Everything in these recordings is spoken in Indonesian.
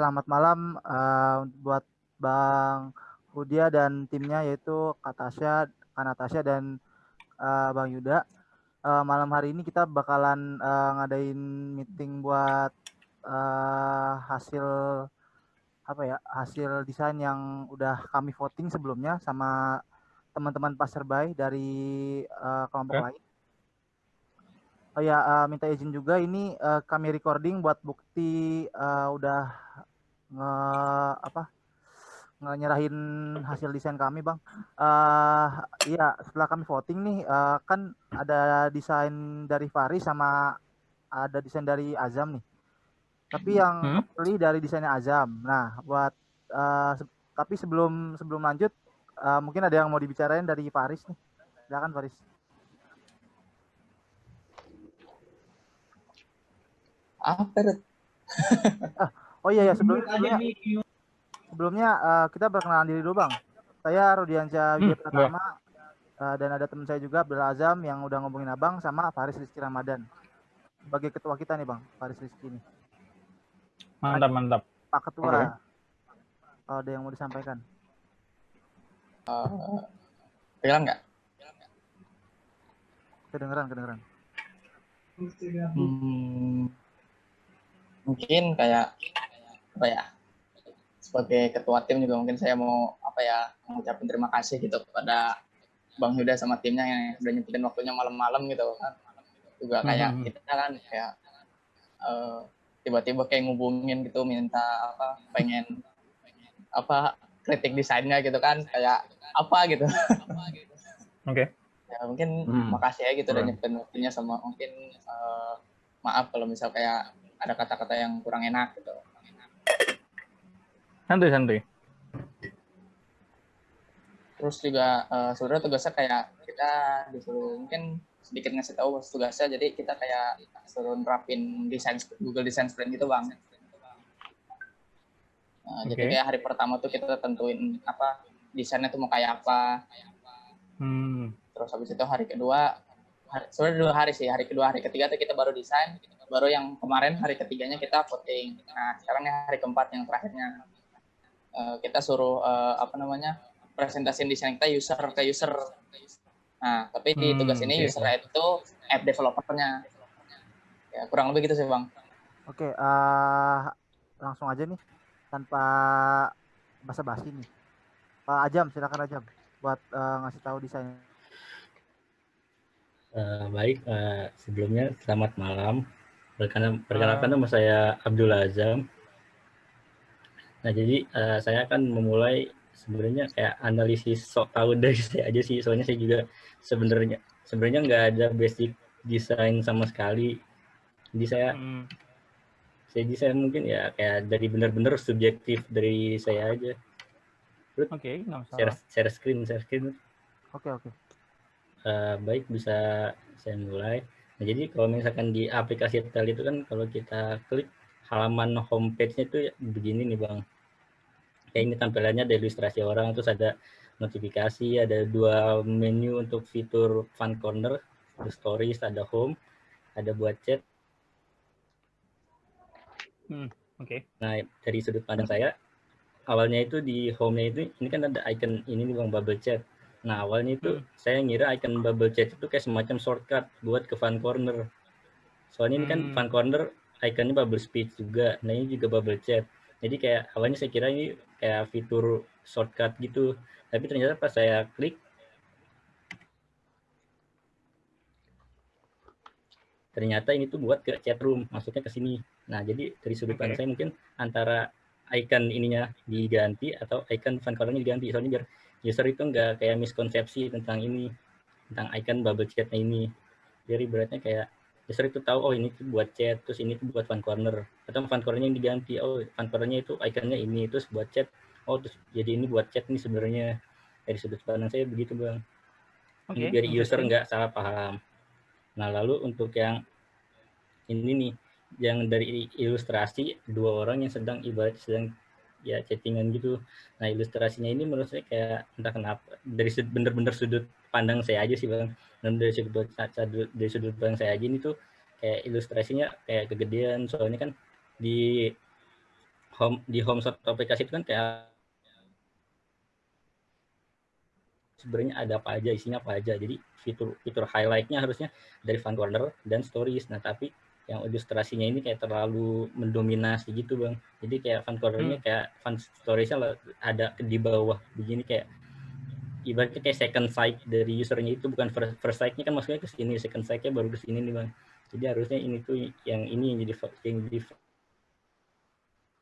selamat malam uh, buat Bang Hudia dan timnya yaitu Kak Tasya, Kak Natasha dan uh, Bang Yuda. Uh, malam hari ini kita bakalan uh, ngadain meeting buat uh, hasil apa ya hasil desain yang udah kami voting sebelumnya sama teman-teman passerby dari uh, kelompok okay. lain. Oh ya, uh, minta izin juga ini uh, kami recording buat bukti uh, udah nge apa nge nyerahin hasil desain kami, Bang. Uh, iya, setelah kami voting nih uh, kan ada desain dari Fari sama ada desain dari Azam nih. Tapi yang hmm? pilih dari desainnya Azam. Nah, buat uh, se tapi sebelum sebelum lanjut uh, mungkin ada yang mau dibicarain dari Faris nih. Silakan Faris. apa ah, oh iya ya sebelumnya sebelumnya, sebelumnya uh, kita perkenalan diri dulu bang. Saya Rudiansyah hmm, pertama uh, dan ada teman saya juga Abdul Azam yang udah ngomongin abang sama Faris Rizky Ramadan. Sebagai ketua kita nih bang Faris Rizky ini. Mantap mantap. Pak Ketua. Okay. oh, ada yang mau disampaikan? Uh, kedengeran nggak? Kedengeran kedengeran. Hmm, mungkin kayak apa ya sebagai ketua tim juga mungkin saya mau apa ya mengucapkan terima kasih gitu kepada Bang Yuda sama timnya yang sudah nyempetin waktunya malam-malam gitu kan juga kayak hmm. kita kan kayak uh, tiba-tiba kayak ngubungin gitu minta apa pengen apa kritik desainnya gitu kan kayak apa gitu oke okay. ya mungkin hmm. makasih ya gitu udah nyempetin waktunya sama mungkin uh, maaf kalau misal kayak ada kata-kata yang kurang enak gitu. Santuy santuy. Terus juga uh, sebenarnya tugasnya kayak kita disuruh mungkin sedikit ngasih tahu tugasnya jadi kita kayak suruh nerapin desain Google Design Sprint gitu bang. Nah, okay. Jadi kayak hari pertama tuh kita tentuin apa desainnya tuh mau kayak apa. Hmm. Terus habis itu hari kedua, hari, sebenarnya dua hari sih. Hari kedua, hari ketiga tuh kita baru desain baru yang kemarin hari ketiganya kita voting. Nah, sekarang yang hari keempat yang terakhirnya uh, kita suruh uh, apa namanya presentasi desain kita user ke user. Nah, tapi di hmm, tugas ini okay. user itu app developernya. Ya, kurang lebih gitu sih, Bang. Oke, okay, uh, eh, langsung aja nih tanpa basa-basi nih. Pak Ajam, silakan Ajam buat uh, ngasih tahu desain. Uh, baik, uh, sebelumnya selamat malam Perkenalkan, perkenalkan nama saya Abdul Azam. Nah, jadi uh, saya akan memulai sebenarnya kayak analisis sok tahu dari saya aja sih. Soalnya saya juga sebenarnya sebenarnya nggak ada basic desain sama sekali. Jadi saya hmm. saya desain mungkin ya kayak dari benar-benar subjektif dari saya aja. Oke, okay, share, share screen, share screen. Oke, okay, oke. Okay. Uh, baik, bisa saya mulai. Nah, jadi kalau misalkan di aplikasi Tel itu kan kalau kita klik halaman homepage-nya itu begini nih Bang. Kayak ini tampilannya ada ilustrasi orang, terus ada notifikasi, ada dua menu untuk fitur fun corner, ada stories, ada home, ada buat chat. Hmm, Oke. Okay. Nah, dari sudut pandang saya, awalnya itu di home-nya itu, ini kan ada icon ini nih Bang, bubble chat. Nah awalnya itu hmm. saya ngira icon bubble chat itu kayak semacam shortcut buat ke fun corner. Soalnya hmm. ini kan hmm. fun corner iconnya bubble speech juga. Nah ini juga bubble chat. Jadi kayak awalnya saya kira ini kayak fitur shortcut gitu. Tapi ternyata pas saya klik ternyata ini tuh buat ke chat room, maksudnya ke sini. Nah, jadi dari sudut pandang okay. saya mungkin antara icon ininya diganti atau icon fun cornernya diganti. Soalnya biar user itu enggak kayak miskonsepsi tentang ini tentang icon bubble chatnya ini jadi beratnya kayak user itu tahu oh ini tuh buat chat terus ini tuh buat fun corner. Atau fun cornernya yang diganti oh fun cornernya itu iconnya ini terus buat chat. Oh terus jadi ini buat chat nih sebenarnya. Dari sudut pandang saya begitu bang. Okay. biar user nggak salah paham. Nah lalu untuk yang ini nih yang dari ilustrasi dua orang yang sedang ibarat sedang ya chattingan gitu. Nah ilustrasinya ini menurut saya kayak entah kenapa dari bener-bener sudut pandang saya aja sih bang. Dan dari sudut dari sudut pandang saya aja ini tuh kayak ilustrasinya kayak kegedean. Soalnya kan di home di home suatu aplikasi itu kan kayak sebenarnya ada apa aja isinya apa aja. Jadi fitur fitur highlightnya harusnya dari fun corner dan stories. Nah tapi yang ilustrasinya ini kayak terlalu mendominasi gitu bang. Jadi kayak fun cornernya hmm. kayak fun storiesnya ada di bawah. Begini kayak ibaratnya kayak second sight dari usernya itu bukan first, first sight-nya kan maksudnya ke sini second sight-nya baru ke sini nih bang jadi harusnya ini tuh yang ini yang jadi yang jadi oke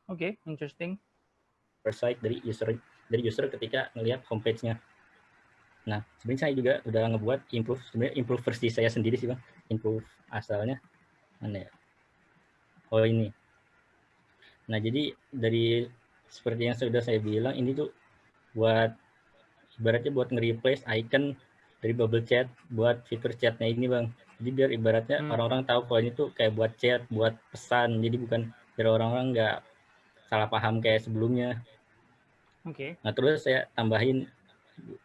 okay, interesting first sight dari user dari user ketika ngelihat homepage-nya Nah, sebenarnya saya juga udah ngebuat improve sebenarnya improve versi saya sendiri sih bang. Improve asalnya mana ya? Oh ini. Nah jadi dari seperti yang sudah saya bilang ini tuh buat ibaratnya buat nge-replace icon dari bubble chat buat fitur chatnya ini bang. Jadi biar ibaratnya hmm. orang-orang hmm. tahu kalau ini tuh kayak buat chat, buat pesan. Jadi bukan biar orang-orang nggak salah paham kayak sebelumnya. Oke. Okay. Nah terus saya tambahin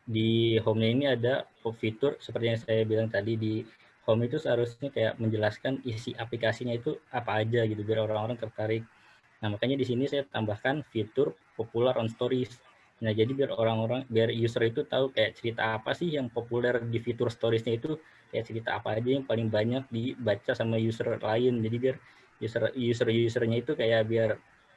di home-nya ini ada fitur seperti yang saya bilang tadi di home itu seharusnya kayak menjelaskan isi aplikasinya itu apa aja gitu biar orang-orang tertarik. Nah makanya di sini saya tambahkan fitur popular on stories. Nah jadi biar orang-orang biar user itu tahu kayak cerita apa sih yang populer di fitur storiesnya itu kayak cerita apa aja yang paling banyak dibaca sama user lain. Jadi biar user user usernya itu kayak biar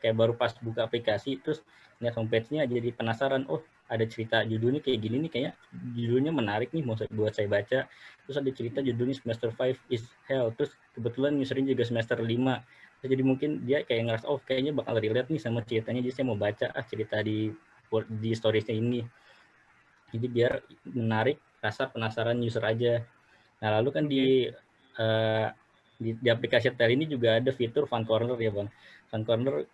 kayak baru pas buka aplikasi terus lihat homepage-nya jadi penasaran oh ada cerita judulnya kayak gini nih kayak judulnya menarik nih mau buat saya baca terus ada cerita judulnya semester 5 is hell terus kebetulan usernya juga semester 5 jadi mungkin dia kayak ngerasa oh kayaknya bakal relate nih sama ceritanya jadi saya mau baca ah cerita di di storiesnya ini. Jadi biar menarik rasa penasaran user aja. Nah lalu kan di uh, di, di aplikasi Tel ini juga ada fitur fun corner ya bang. Fun corner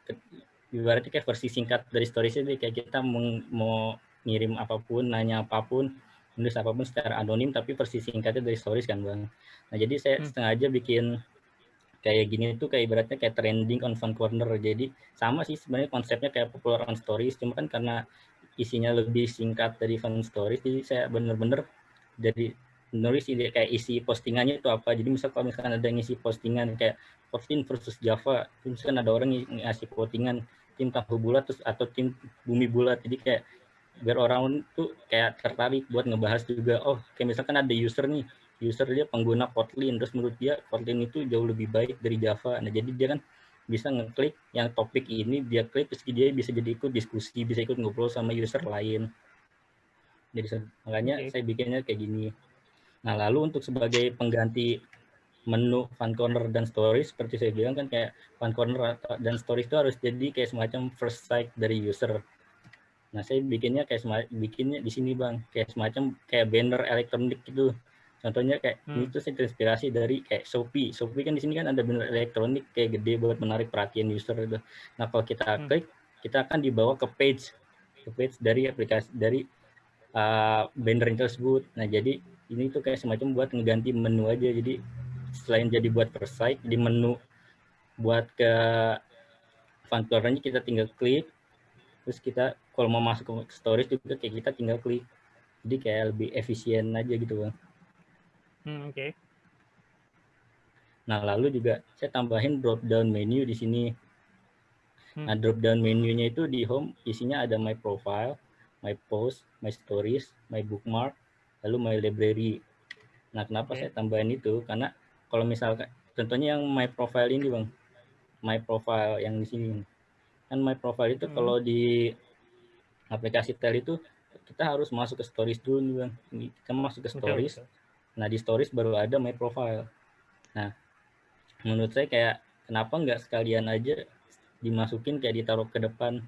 ibaratnya kayak versi singkat dari stories ini kayak kita mau ngirim apa pun nanya apa pun nulis apa pun secara anonim tapi versi singkatnya dari stories kan bang. Nah jadi saya hmm. sengaja bikin kayak gini tuh kayak ibaratnya kayak trending on fun corner. Jadi sama sih sebenarnya konsepnya kayak popular on stories cuma kan karena isinya lebih singkat dari fun stories jadi saya bener-bener jadi nulis ide kayak isi postingannya itu apa. Jadi misal kalau misalkan ada yang isi postingan kayak Kotlin versus Java misalkan ada orang yang ngasih postingan tim tahu bulat terus atau tim bumi bulat. Jadi kayak biar orang tuh kayak tertarik buat ngebahas juga. Oh kayak misalkan ada user nih user dia pengguna Kotlin terus menurut dia Kotlin itu jauh lebih baik dari Java nah jadi dia kan bisa ngeklik yang topik ini dia klik terus dia bisa jadi ikut diskusi bisa ikut ngobrol sama user lain jadi makanya okay. saya bikinnya kayak gini Nah, lalu untuk sebagai pengganti menu fun corner dan stories seperti saya bilang kan kayak fun corner dan stories itu harus jadi kayak semacam first sight dari user. Nah, saya bikinnya kayak bikinnya di sini, Bang, kayak semacam kayak banner elektronik gitu. Contohnya kayak hmm. itu saya terinspirasi dari kayak Shopee. Shopee kan di sini kan ada banner elektronik kayak gede buat menarik perhatian user itu. Nah, kalau kita hmm. klik, kita akan dibawa ke page ke page dari aplikasi dari uh, banner tersebut. Nah, jadi ini tuh kayak semacam buat ngeganti menu aja jadi selain jadi buat per site di menu buat ke fun kita tinggal klik terus kita kalau mau masuk ke storage juga kayak kita tinggal klik jadi kayak lebih efisien aja gitu bang hmm, oke okay. nah lalu juga saya tambahin drop down menu di sini hmm. nah drop down menunya itu di home isinya ada my profile my post my stories my bookmark lalu my library. Nah, kenapa okay. saya tambahin itu? Karena kalau misalkan contohnya yang my profile ini, Bang. My profile yang di sini. Kan my profile itu hmm. kalau di aplikasi Tel itu kita harus masuk ke stories dulu nih, Bang. Kita masuk ke stories. Okay, Nah, di stories baru ada my profile. Nah, menurut saya kayak kenapa nggak sekalian aja dimasukin kayak ditaruh ke depan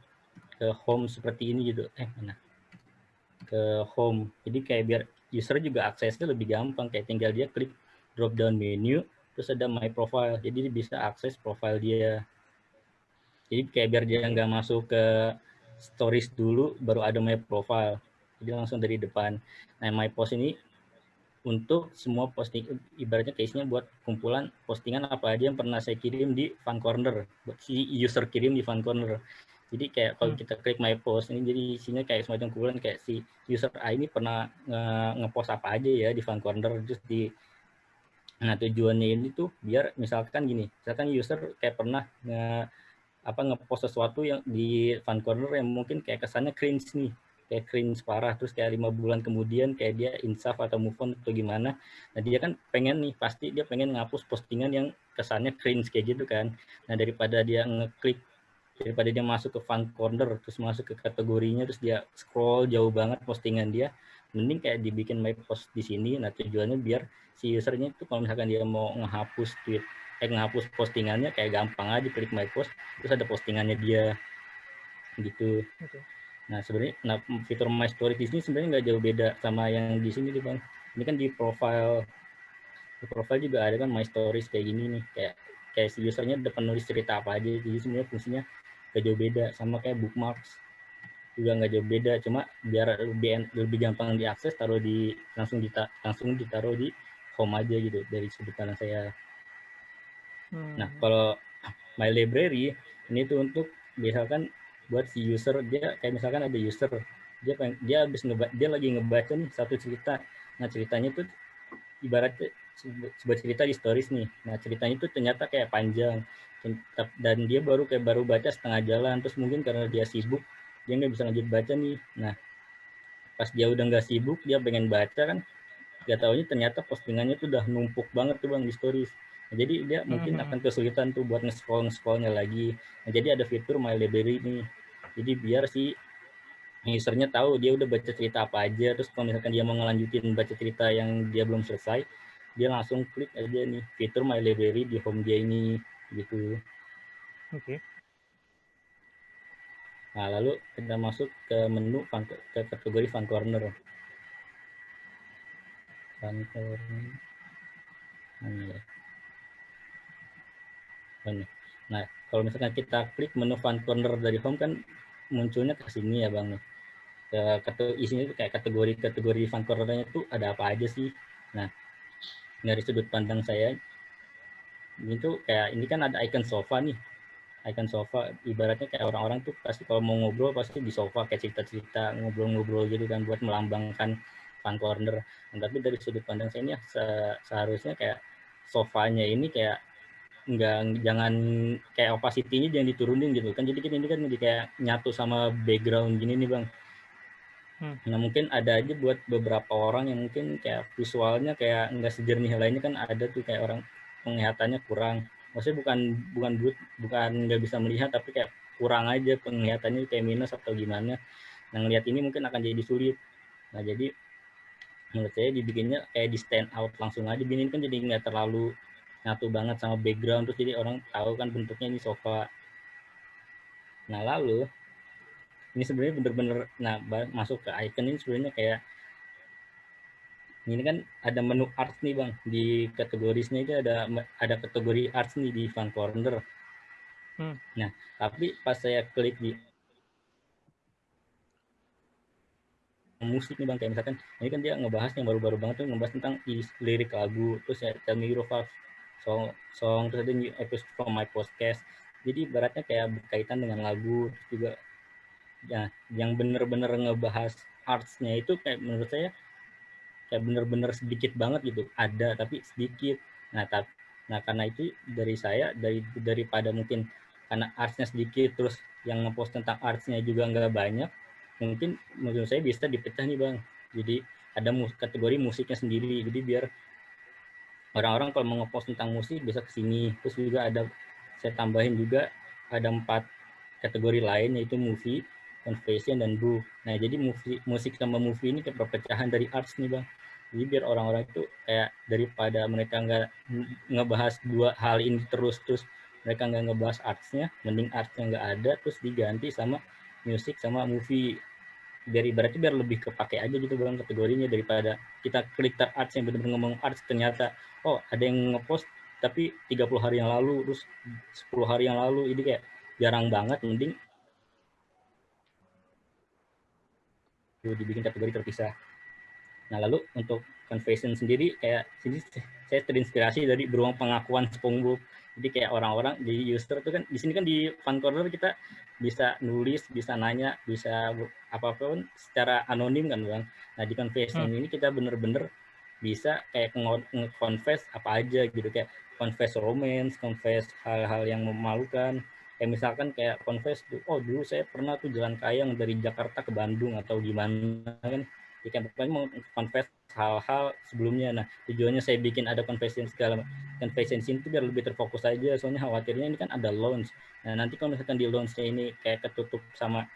ke home seperti ini gitu. Eh, mana? Ke home. Jadi kayak biar user juga aksesnya lebih gampang kayak tinggal dia klik drop down menu terus ada my profile jadi dia bisa akses profile dia jadi kayak biar dia nggak masuk ke stories dulu baru ada my profile jadi langsung dari depan nah my post ini untuk semua posting ibaratnya case-nya buat kumpulan postingan apa aja yang pernah saya kirim di fun corner si user kirim di fun corner jadi kayak kalau hmm. kita klik my post ini jadi isinya kayak semacam kumpulan kayak si user A ini pernah nge-post nge apa aja ya di fun corner terus di Nah tujuannya ini tuh biar misalkan gini, misalkan user kayak pernah nge apa ngepost sesuatu yang di fan corner yang mungkin kayak kesannya cringe nih kayak cringe parah terus kayak lima bulan kemudian kayak dia insaf atau move on atau gimana. Nah dia kan pengen nih pasti dia pengen ngapus postingan yang kesannya cringe kayak gitu kan. Nah daripada dia ngeklik daripada dia masuk ke fan corner terus masuk ke kategorinya terus dia scroll jauh banget postingan dia mending kayak dibikin my post di sini. Nah tujuannya biar si usernya itu kalau misalkan dia mau ngehapus tweet eh ngehapus postingannya kayak gampang aja klik my post terus ada postingannya dia gitu. Okay. Nah sebenarnya nah, fitur My Story di sini sebenarnya nggak jauh beda sama yang di sini nih bang. Ini kan di profile di profile juga ada kan My Stories kayak gini nih kayak kayak si usernya udah penulis cerita apa aja jadi sebenarnya fungsinya nggak jauh beda sama kayak bookmarks juga nggak jauh beda cuma biar lebih lebih gampang diakses taruh di langsung dita, langsung ditaruh di home aja gitu dari sudut pandang saya. Hmm. Nah kalau My Library ini tuh untuk misalkan buat si user. Dia kayak misalkan ada user dia pengen, dia habis ngeba, dia lagi ngebaca nih satu cerita. Nah ceritanya tuh ibaratnya sebuah cerita di stories nih. Nah ceritanya tuh ternyata kayak panjang. Dan dia baru kayak baru baca setengah jalan. Terus mungkin karena dia sibuk dia nggak bisa lanjut baca nih. Nah pas dia udah nggak sibuk dia pengen baca kan. Gak taunya ternyata postingannya tuh udah numpuk banget tuh bang di stories Nah, jadi dia mungkin mm-hmm. akan kesulitan tuh buat nge-scroll nge-scrollnya lagi. Nah, jadi ada fitur My Library ini. Jadi biar si usernya tahu dia udah baca cerita apa aja, terus kalau misalkan dia mau ngelanjutin baca cerita yang dia belum selesai, dia langsung klik aja nih fitur My Library di home dia ini gitu. Oke. Okay. Nah, lalu kita masuk ke menu fun, ke kategori Fun Corner. Fun Corner. Ya. Nah, kalau misalkan kita klik menu Fun Corner dari home kan munculnya ke sini ya Bang. Ke, ke isinya itu kayak kategori-kategori Fun Corner-nya itu ada apa aja sih. Nah, dari sudut pandang saya ini tuh kayak ini kan ada icon sofa nih. Icon sofa ibaratnya kayak orang-orang tuh pasti kalau mau ngobrol pasti di sofa kayak cerita-cerita ngobrol-ngobrol gitu kan buat melambangkan Fun Corner. Nah, tapi dari sudut pandang saya ini ya, seharusnya kayak sofanya ini kayak nggak jangan kayak opacity-nya jangan diturunin gitu kan. Jadi kita ini kan jadi kayak nyatu sama background gini nih bang. Hmm. nah mungkin ada aja buat beberapa orang yang mungkin kayak visualnya kayak nggak sejernih lainnya kan ada tuh kayak orang penglihatannya kurang. Maksudnya bukan bukan bukan nggak bisa melihat tapi kayak kurang aja penglihatannya kayak minus atau gimana. Nah ngelihat ini mungkin akan jadi sulit. Nah jadi menurut saya dibikinnya kayak di stand out langsung aja. Gini kan jadi nggak terlalu nyatu banget sama background terus jadi orang tahu kan bentuknya ini sofa. Nah lalu ini sebenarnya bener-bener nah masuk ke icon ini sebenarnya kayak ini kan ada menu arts nih bang. Di kategorisnya itu ada ada kategori arts nih di fun corner. Hmm. nah tapi pas saya klik di musik nih bang kayak misalkan ini kan dia ngebahas yang baru-baru banget tuh ngebahas tentang lirik lagu terus ya Tell Me Your song song terus ada new episode from my podcast. Jadi baratnya kayak berkaitan dengan lagu juga ya yang bener-bener ngebahas artsnya itu kayak menurut saya kayak bener-bener sedikit banget gitu. Ada tapi sedikit. Nah tapi nah karena itu dari saya dari daripada mungkin karena artsnya sedikit terus yang ngepost tentang artsnya juga nggak banyak mungkin menurut saya bisa dipecah nih bang. Jadi ada kategori musiknya sendiri. Jadi biar orang-orang kalau mau ngepost tentang musik bisa ke sini. Terus juga ada saya tambahin juga ada empat kategori lain yaitu movie, confession dan book. Nah, jadi movie, musik sama movie ini kayak perpecahan dari arts nih, Bang. Jadi biar orang-orang itu kayak daripada mereka nggak ngebahas dua hal ini terus terus mereka nggak ngebahas artsnya, mending artsnya nggak ada terus diganti sama musik sama movie biar ibaratnya biar lebih kepake aja gitu bang kategorinya daripada kita klik tab arts yang benar-benar ngomong arts ternyata oh ada yang ngepost tapi 30 hari yang lalu terus 10 hari yang lalu ini kayak jarang banget mending dibikin kategori terpisah. Nah lalu untuk confession sendiri kayak sini saya terinspirasi dari beruang pengakuan SpongeBob. Jadi kayak orang-orang jadi user itu kan di sini kan di fun corner kita bisa nulis, bisa nanya, bisa apa pun secara anonim kan bang. Nah di confession hmm. ini kita bener-bener bisa kayak nge-confess apa aja gitu kayak confess romance, confess hal-hal yang memalukan, kayak misalkan kayak confess oh dulu saya pernah tuh jalan kayang dari Jakarta ke Bandung atau gimana kan kan pokoknya mau confess hal-hal sebelumnya nah tujuannya saya bikin ada confession segala confession scene itu biar lebih terfokus aja soalnya khawatirnya ini kan ada launch nah nanti kalau misalkan di launchnya ini kayak ketutup sama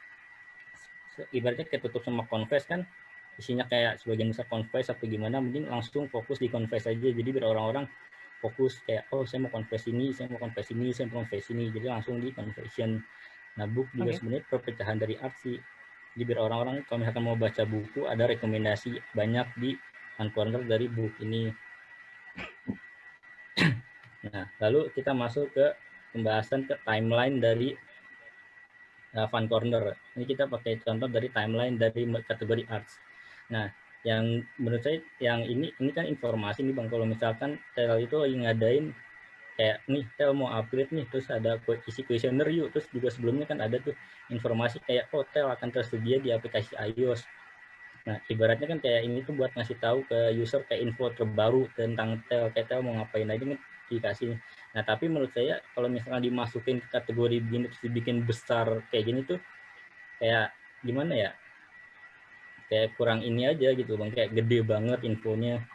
ibaratnya ketutup sama confess kan isinya kayak sebagian besar confess atau gimana mungkin langsung fokus di confess aja jadi biar orang-orang fokus kayak oh saya mau confess ini, saya mau confess ini, saya mau confess ini. Jadi langsung di confession. Nah, book juga okay. sebenarnya perpecahan dari arti. Jadi biar orang-orang kalau misalkan mau baca buku ada rekomendasi banyak di Fun Corner dari buku ini. Nah, lalu kita masuk ke pembahasan ke timeline dari uh, Fun Corner. Ini kita pakai contoh dari timeline dari kategori arts. Nah, yang menurut saya yang ini ini kan informasi nih bang kalau misalkan tel itu lagi ngadain kayak nih tel mau upgrade nih. Terus ada isi kuesioner yuk. Terus juga sebelumnya kan ada tuh informasi kayak oh akan tersedia di aplikasi iOS. Nah ibaratnya kan kayak ini tuh buat ngasih tahu ke user kayak info terbaru tentang tel kayak tel mau ngapain aja kan dikasih nah tapi menurut saya kalau misalnya dimasukin ke kategori begini terus dibikin besar kayak gini tuh kayak gimana ya? Kayak kurang ini aja gitu bang. Kayak gede banget infonya.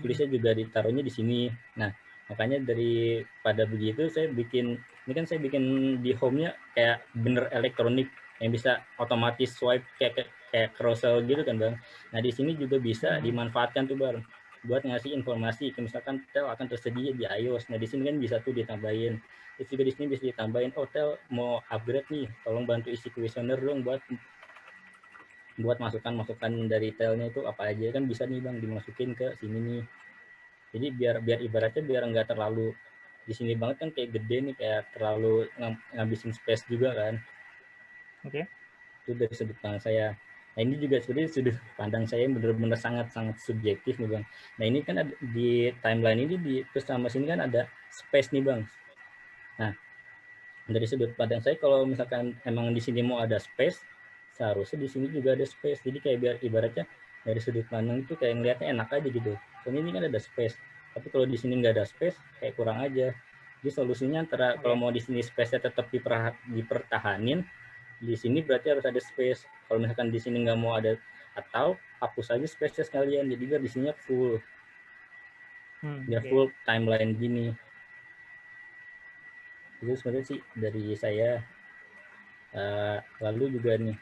Tulisnya juga ditaruhnya di sini. Nah makanya dari pada begitu saya bikin ini kan saya bikin di home-nya kayak bener elektronik yang bisa otomatis swipe kayak kayak, carousel gitu kan bang. Nah di sini juga bisa hmm. dimanfaatkan tuh bang buat ngasih informasi. Misalkan tel akan tersedia di iOS. Nah di sini kan bisa tuh ditambahin. Terus juga di sini bisa ditambahin oh tel mau upgrade nih. Tolong bantu isi kuesioner dong buat buat masukan-masukan dari telnya itu apa aja. Kan bisa nih bang dimasukin ke sini nih jadi biar biar ibaratnya biar nggak terlalu di sini banget kan kayak gede nih kayak terlalu ng ngabisin space juga kan. Oke. Okay. itu dari sudut pandang saya. Nah ini juga sebenarnya sudut pandang saya benar-benar sangat sangat subjektif nih bang. Nah ini kan ada, di timeline ini di terus sama sini kan ada space nih bang. Nah dari sudut pandang saya kalau misalkan emang di sini mau ada space seharusnya di sini juga ada space. Jadi kayak biar ibaratnya dari sudut pandang itu kayak ngeliatnya enak aja gitu soalnya ini kan ada space. Tapi kalau di sini nggak ada space kayak kurang aja. Jadi solusinya antara kalau mau di sini space-nya tetap dipertahanin di sini berarti harus ada space. Kalau misalkan di sini nggak mau ada atau hapus aja space sekalian. Jadi biar di sini full. Hmm, biar okay. full timeline gini. Itu sebenarnya sih dari saya. Uh, lalu juga nih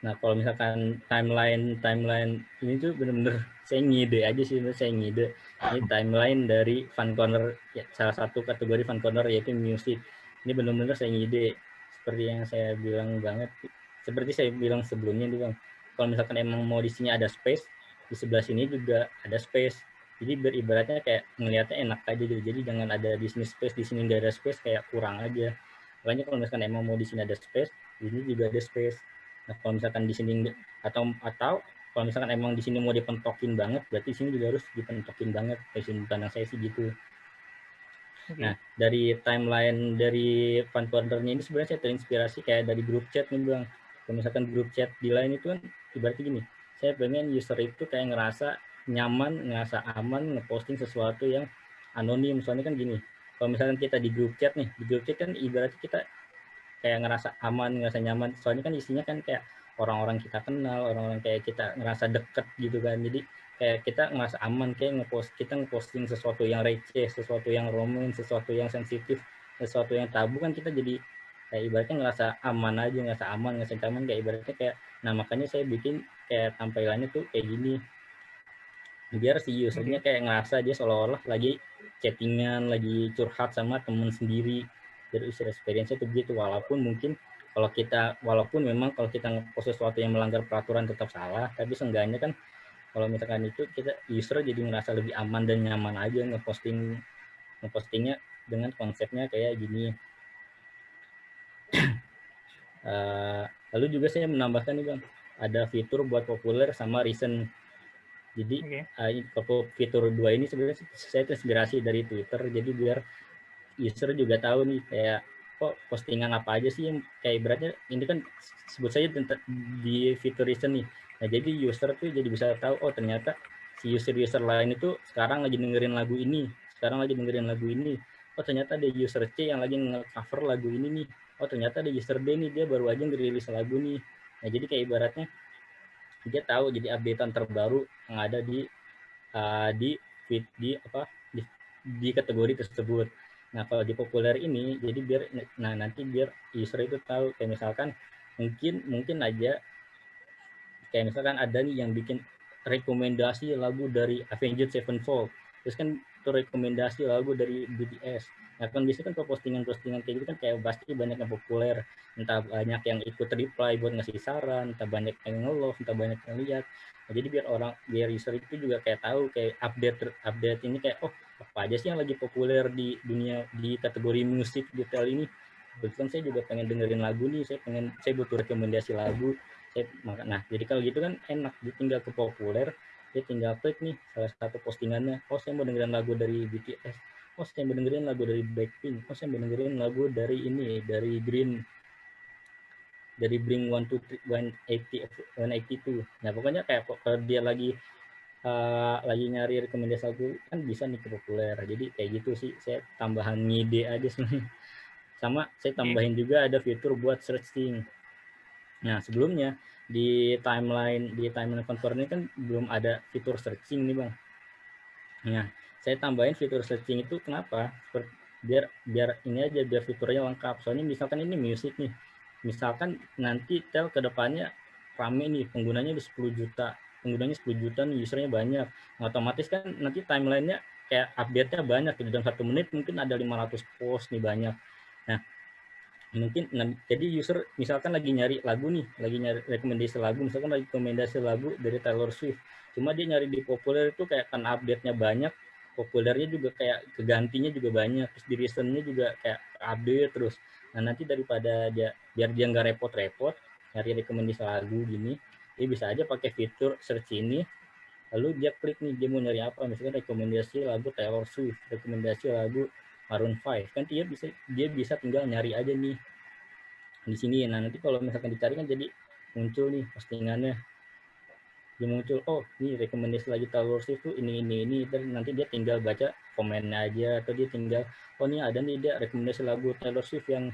Nah kalau misalkan timeline timeline ini tuh bener-bener saya ngide aja sih, saya ngide. Ini timeline dari Fun Corner, ya, salah satu kategori Fun Corner yaitu music. Ini bener-bener saya ngide, seperti yang saya bilang banget, seperti saya bilang sebelumnya bang. Kalau misalkan emang mau di sini ada space, di sebelah sini juga ada space. Jadi beribaratnya kayak ngelihatnya enak aja gitu. Jadi jangan ada di space, di sini nggak ada space kayak kurang aja. Makanya kalau misalkan emang mau di sini ada space, di sini juga ada space Nah, kalau misalkan di sini atau atau kalau misalkan emang di sini mau dipentokin banget, berarti di sini juga harus dipentokin banget. Dari sini pandang saya sih gitu. Okay. Nah, dari timeline dari cornernya ini sebenarnya saya terinspirasi kayak dari grup chat nih bang. Kalau misalkan grup chat di lain itu kan ibaratnya gini, saya pengen user itu kayak ngerasa nyaman, ngerasa aman ngeposting sesuatu yang anonim. Soalnya kan gini, kalau misalkan kita di grup chat nih, di grup chat kan ibaratnya kita kayak ngerasa aman, ngerasa nyaman. Soalnya kan isinya kan kayak orang-orang kita kenal, orang-orang kayak kita ngerasa deket gitu kan. Jadi kayak kita ngerasa aman, kayak ngepost kita ngeposting sesuatu yang receh, sesuatu yang romantis, sesuatu yang sensitif, sesuatu yang tabu kan kita jadi kayak ibaratnya ngerasa aman aja, ngerasa aman, ngerasa nyaman kayak ibaratnya kayak nah makanya saya bikin kayak tampilannya tuh kayak gini biar si usernya kayak ngerasa dia seolah-olah lagi chattingan, lagi curhat sama temen sendiri dari user experience itu begitu walaupun mungkin kalau kita walaupun memang kalau kita ngepost sesuatu yang melanggar peraturan tetap salah tapi seenggaknya kan kalau misalkan itu kita user jadi merasa lebih aman dan nyaman aja ngeposting ngepostingnya dengan konsepnya kayak gini uh, lalu juga saya menambahkan nih bang ada fitur buat populer sama recent jadi okay. uh, fitur dua ini sebenarnya saya terinspirasi dari Twitter jadi biar user juga tahu nih kayak kok postingan apa aja sih yang kayak beratnya ini kan sebut saja di fitur recent nih. Nah jadi user tuh jadi bisa tahu oh ternyata si user-user lain itu sekarang lagi dengerin lagu ini, sekarang lagi dengerin lagu ini. Oh ternyata ada user C yang lagi nge-cover lagu ini nih. Oh ternyata ada user D nih dia baru aja ngerilis lagu nih. Nah jadi kayak ibaratnya dia tahu jadi updatean terbaru yang ada di uh, di di apa di, di kategori tersebut nah kalau di populer ini jadi biar nah nanti biar user itu tahu kayak misalkan mungkin mungkin aja kayak misalkan ada nih yang bikin rekomendasi lagu dari Avenged Sevenfold. Terus kan itu rekomendasi lagu dari BTS nah kan biasanya kan postingan-postingan kayak gitu kan kayak pasti banyak yang populer. Entah banyak yang ikut reply buat ngasih saran entah banyak yang nge entah banyak yang lihat. Nah, jadi biar orang biar user itu juga kayak tahu kayak update update ini kayak oh apa aja sih yang lagi populer di dunia di kategori musik detail ini? Kebetulan saya juga pengen dengerin lagu nih saya pengen saya butuh rekomendasi lagu. Saya nah jadi kalau gitu kan enak dia tinggal ke populer dia tinggal klik nih salah satu postingannya oh saya mau dengerin lagu dari BTS oh saya mau dengerin lagu dari Blackpink oh saya mau dengerin lagu dari ini dari Green dari Bring One to One Eighty One Eighty Two. Nah pokoknya kayak kalau dia lagi uh, lagi nyari rekomendasi lagu kan bisa nih ke populer jadi kayak gitu sih saya tambahan ngide aja sebenarnya sama saya tambahin juga ada fitur buat searching Nah, sebelumnya di timeline di timeline controller ini kan belum ada fitur searching nih, Bang. Nah, saya tambahin fitur searching itu kenapa? Biar biar ini aja biar fiturnya lengkap. Soalnya misalkan ini musik nih. Misalkan nanti tel ke depannya rame nih penggunanya di 10 juta. Penggunanya 10 juta usernya banyak. Nah, otomatis kan nanti timelinenya kayak update-nya banyak. Di dalam satu menit mungkin ada 500 post nih banyak. Nah, mungkin nah, jadi user misalkan lagi nyari lagu nih lagi nyari rekomendasi lagu misalkan lagi rekomendasi lagu dari Taylor Swift cuma dia nyari di populer itu kayak kan update-nya banyak populernya juga kayak kegantinya juga banyak terus di recentnya juga kayak update terus nah nanti daripada dia biar dia nggak repot-repot nyari rekomendasi lagu gini dia bisa aja pakai fitur search ini lalu dia klik nih dia mau nyari apa. Misalkan rekomendasi lagu Taylor Swift rekomendasi lagu Maroon 5 kan dia bisa dia bisa tinggal nyari aja nih di sini. Nah nanti kalau misalkan dicari kan jadi muncul nih postingannya. Dia muncul oh ini rekomendasi lagi Taylor Swift tuh ini ini ini. Dan nanti dia tinggal baca komennya aja atau dia tinggal oh ini ada nih dia rekomendasi lagu Taylor Swift yang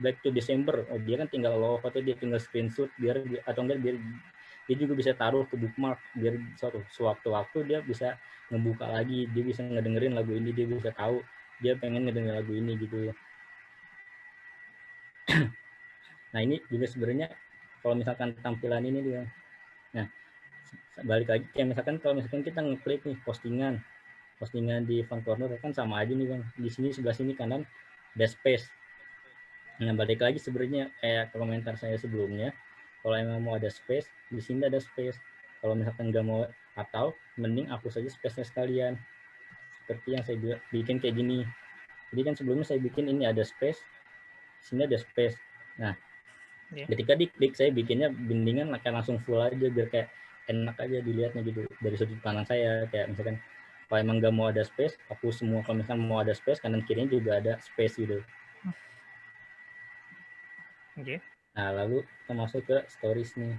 Back to December. Oh dia kan tinggal love atau dia tinggal screenshot biar atau enggak biar dia juga bisa taruh ke bookmark biar suatu sewaktu-waktu dia bisa ngebuka lagi dia bisa ngedengerin lagu ini dia bisa tahu dia pengen ngedenger lagu ini gitu. Nah ini juga sebenarnya kalau misalkan tampilan ini dia nah balik lagi kayak misalkan kalau misalkan kita ngeklik nih postingan postingan di front corner kan sama aja nih bang. Di sini sebelah sini kanan ada space. Nah balik lagi sebenarnya kayak komentar saya sebelumnya kalau emang mau ada space di sini ada space kalau misalkan nggak mau atau mending hapus saja space-nya sekalian seperti yang saya bikin kayak gini. Jadi kan sebelumnya saya bikin ini ada space, sini ada space. Nah, yeah. ketika diklik saya bikinnya bindingan kayak langsung full aja biar kayak enak aja dilihatnya gitu dari sudut pandang saya kayak misalkan kalau emang nggak mau ada space hapus semua kalau misalkan mau ada space kanan kirinya juga ada space gitu oke okay. Nah lalu kita masuk ke stories nih.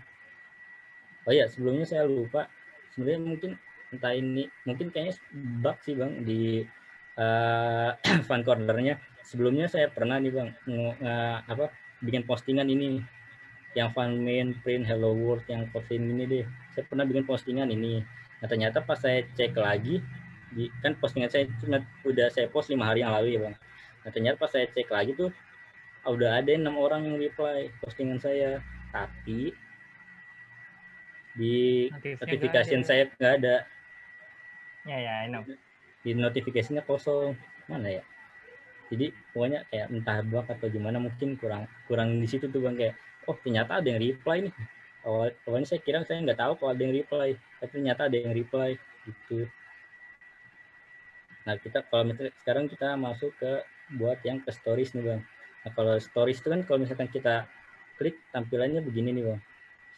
Oh ya sebelumnya saya lupa. Sebenarnya mungkin entah ini mungkin kayaknya bug sih bang di uh, fan cornernya. Sebelumnya saya pernah nih bang uh, apa bikin postingan ini. Yang fan main print hello world yang posting ini deh. Saya pernah bikin postingan ini. Nah ternyata pas saya cek lagi di kan postingan saya cuma udah saya post lima hari yang lalu ya bang. Nah ternyata pas saya cek lagi tuh udah ada enam orang yang reply postingan saya tapi di notification saya nggak ada Ya, ya, I know. Di notifikasinya kosong. Mana ya? Jadi pokoknya kayak entah bug atau gimana mungkin kurang kurang di situ tuh bang kayak oh ternyata ada yang reply nih. Awal, awalnya saya kira saya nggak tahu kalau ada yang reply, tapi ternyata ada yang reply gitu. Nah kita kalau misalnya sekarang kita masuk ke buat yang ke stories nih bang. Nah kalau stories itu kan kalau misalkan kita klik tampilannya begini nih bang.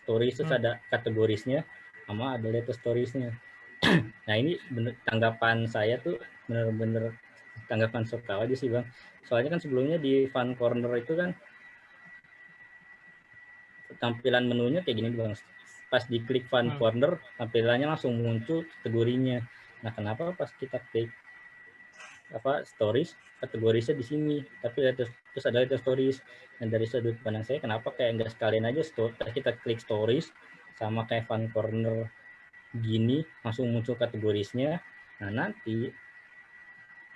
Stories itu hmm. ada kategorisnya sama ada latest storiesnya. nah ini bener, tanggapan saya tuh bener-bener tanggapan suka aja sih bang. Soalnya kan sebelumnya di fun corner itu kan tampilan menunya kayak gini bang. Pas diklik fun hmm. corner tampilannya langsung muncul kategorinya. Nah kenapa pas kita klik apa stories kategorisnya di sini. Tapi ada terus ada itu stories. Dan dari sudut pandang saya kenapa kayak enggak sekalian aja story, kita klik stories sama kayak fun corner gini langsung muncul kategorisnya. Nah nanti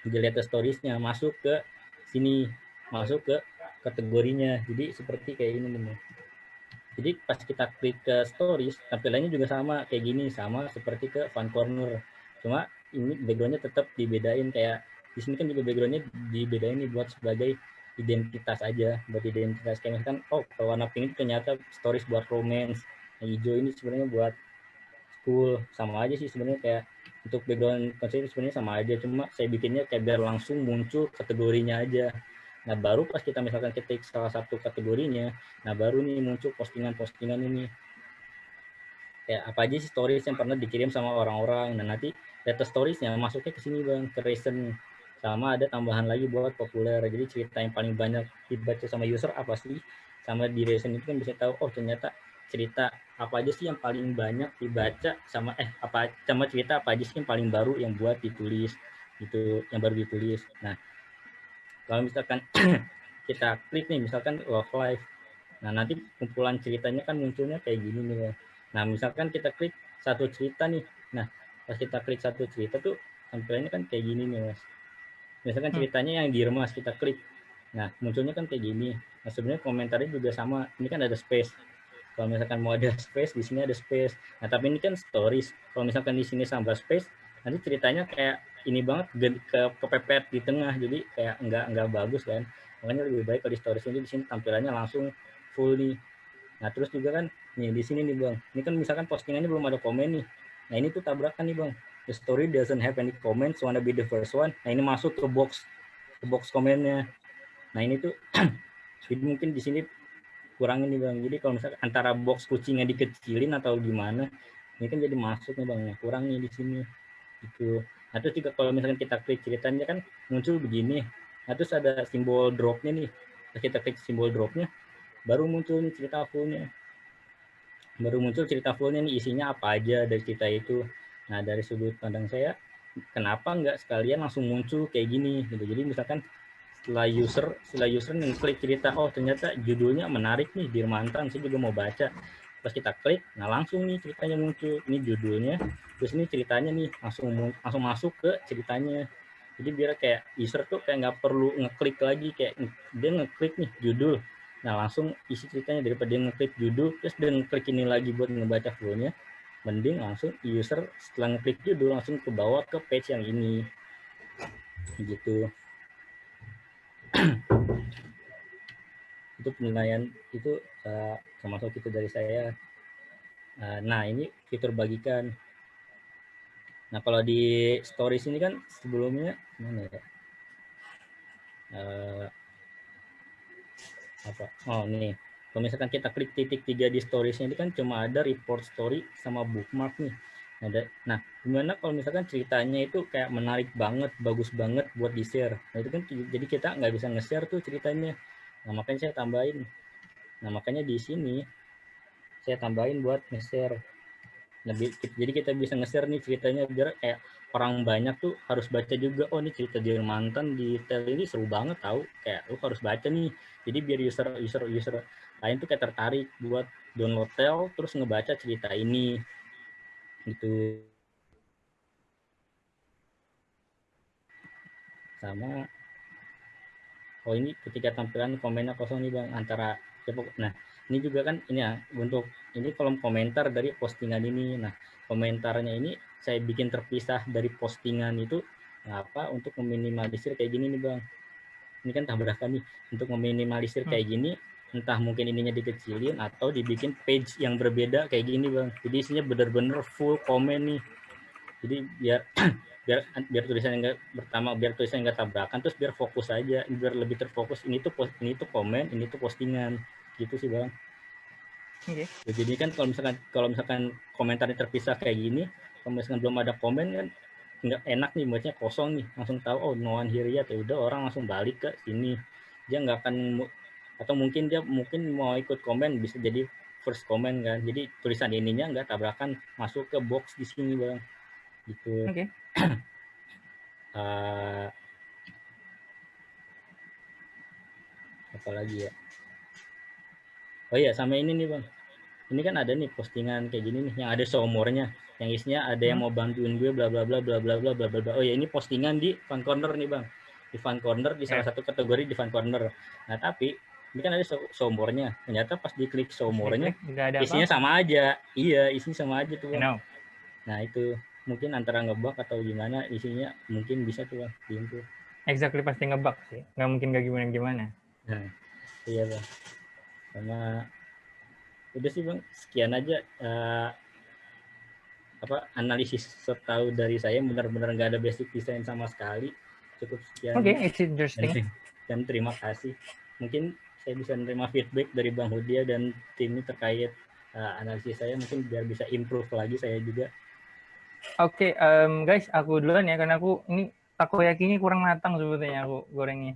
dilihat storiesnya masuk ke sini masuk ke kategorinya. Jadi seperti kayak ini nih jadi pas kita klik ke stories tampilannya juga sama kayak gini sama seperti ke fun corner. Cuma ini backgroundnya tetap dibedain kayak di sini kan juga backgroundnya dibedain nih buat sebagai identitas aja buat identitas kayak misalkan oh kalau warna pink itu ternyata stories buat romance yang hijau ini sebenarnya buat school. Sama aja sih sebenarnya kayak untuk background konsep sebenarnya sama aja cuma saya bikinnya kayak biar langsung muncul kategorinya aja. Nah baru pas kita misalkan ketik salah satu kategorinya nah baru nih muncul postingan-postingan ini. Kayak apa aja sih stories yang pernah dikirim sama orang-orang. Dan nanti data storiesnya masuknya ke sini bang ke recent sama ada tambahan lagi buat populer. Jadi cerita yang paling banyak dibaca sama user apa sih? Sama di recent itu kan bisa tahu oh ternyata cerita apa aja sih yang paling banyak dibaca sama eh apa sama cerita apa aja sih yang paling baru yang buat ditulis itu yang baru ditulis. Nah kalau misalkan kita klik nih misalkan love life. Nah nanti kumpulan ceritanya kan munculnya kayak gini nih. Nah misalkan kita klik satu cerita nih. Nah pas kita klik satu cerita tuh tampilannya kan kayak gini nih mas misalkan hmm. ceritanya yang di remas kita klik. Nah munculnya kan kayak gini. Nah sebenarnya komentarnya juga sama. Ini kan ada space. Kalau misalkan mau ada space di sini ada space. Nah tapi ini kan stories. Kalau misalkan di sini sampai space nanti ceritanya kayak ini banget ke kepepet di tengah. Jadi kayak nggak nggak bagus kan. Makanya lebih baik kalau di stories ini di sini tampilannya langsung full nih. Nah terus juga kan nih di sini nih bang. Ini kan misalkan postingannya belum ada komen nih. Nah ini tuh tabrakan nih bang the story doesn't have any comments wanna be the first one. Nah ini masuk ke box ke box komennya. Nah ini tuh jadi mungkin di sini kurangin nih bang. Jadi kalau misalnya antara box kucingnya dikecilin atau gimana ini kan jadi masuk nih bang. Kurang nih di sini. Itu nah terus juga kalau misalkan kita klik ceritanya kan muncul begini. Nah terus ada simbol dropnya nih. Kita klik simbol dropnya baru muncul nih cerita fullnya. Baru muncul cerita fullnya nih isinya apa aja dari cerita itu Nah, dari sudut pandang saya, kenapa nggak sekalian langsung muncul kayak gini gitu. Jadi misalkan setelah user setelah user klik cerita oh ternyata judulnya menarik nih Dirmantan saya juga mau baca. Pas kita klik nah langsung nih ceritanya muncul ini judulnya. Terus ini ceritanya nih langsung langsung masuk ke ceritanya. Jadi biar kayak user tuh kayak nggak perlu ngeklik lagi kayak dia ngeklik nih judul. Nah langsung isi ceritanya daripada dia ngeklik judul terus dia ngeklik ini lagi buat ngebaca flownya mending langsung user setelah ngeklik judul langsung ke bawah ke page yang ini. Gitu. Itu penilaian itu uh, termasuk itu dari saya. Uh, nah ini fitur bagikan. Nah kalau di stories ini kan sebelumnya mana ya? Uh, apa? Oh nih kalau misalkan kita klik titik tiga di storiesnya ini kan cuma ada report story sama bookmark nih. Ada. Nah, gimana kalau misalkan ceritanya itu kayak menarik banget, bagus banget buat di share. Nah itu kan jadi kita nggak bisa nge-share tuh ceritanya. Nah makanya saya tambahin. Nah makanya di sini saya tambahin buat nge-share. Lebih, jadi kita bisa nge-share nih ceritanya biar kayak orang banyak tuh harus baca juga. Oh ini cerita di mantan di tel ini seru banget tahu. Kayak lu harus baca nih. Jadi biar user user user lain tuh kayak tertarik buat download tel terus ngebaca cerita ini gitu. Sama oh ini ketika tampilan komennya kosong nih bang antara ya nah ini juga kan ini ya untuk ini kolom komentar dari postingan ini. Nah komentarnya ini saya bikin terpisah dari postingan itu apa untuk meminimalisir kayak gini nih bang? Ini kan tabrakan nih? Untuk meminimalisir kayak hmm. gini entah mungkin ininya dikecilin atau dibikin page yang berbeda kayak gini bang. Jadi isinya bener-bener full komen nih. Jadi biar biar biar tulisannya enggak pertama biar tulisannya enggak tabrakan terus biar fokus aja biar lebih terfokus. Ini tuh post ini tuh komen ini tuh postingan. Gitu sih bang. Okay. jadi kan kalau misalkan kalau misalkan komentarnya terpisah kayak gini kalau misalkan belum ada komen kan nggak enak nih buatnya kosong nih. Langsung tahu oh no one here yet ya udah orang langsung balik ke sini. Dia nggak akan atau mungkin dia mungkin mau ikut komen bisa jadi first komen kan. Jadi tulisan ininya nggak tabrakan masuk ke box di sini bang. Gitu. Okay. uh, eh, apa lagi ya? Oh iya sama ini nih bang. Ini kan ada nih postingan kayak gini nih yang ada seumurnya. Yang isinya ada yang hmm. mau bantuin gue bla bla bla bla bla bla bla bla oh ya ini postingan di fan corner nih bang. Di fan corner di salah satu kategori di fan corner. Nah tapi ini kan ada seumurnya. Ternyata pas diklik seumurnya isinya apa? sama aja. Iya isinya sama aja tuh bang. nah itu mungkin antara ngebug atau gimana isinya mungkin bisa tuh bang exactly pasti ngebug sih. Nggak mungkin gak gimana gimana. Nah iya bang. Sama udah sih bang sekian aja uh, apa analisis setahu dari saya. Benar-benar nggak ada basic design sama sekali. Cukup sekian. Oke okay, it's interesting. Dan terima kasih. Mungkin saya bisa menerima feedback dari bang Hudia dan tim ini terkait uh, analisis saya. Mungkin biar bisa improve lagi saya juga. Oke okay, um, guys aku duluan ya karena aku ini takoyaki ini kurang matang sebetulnya aku gorengnya.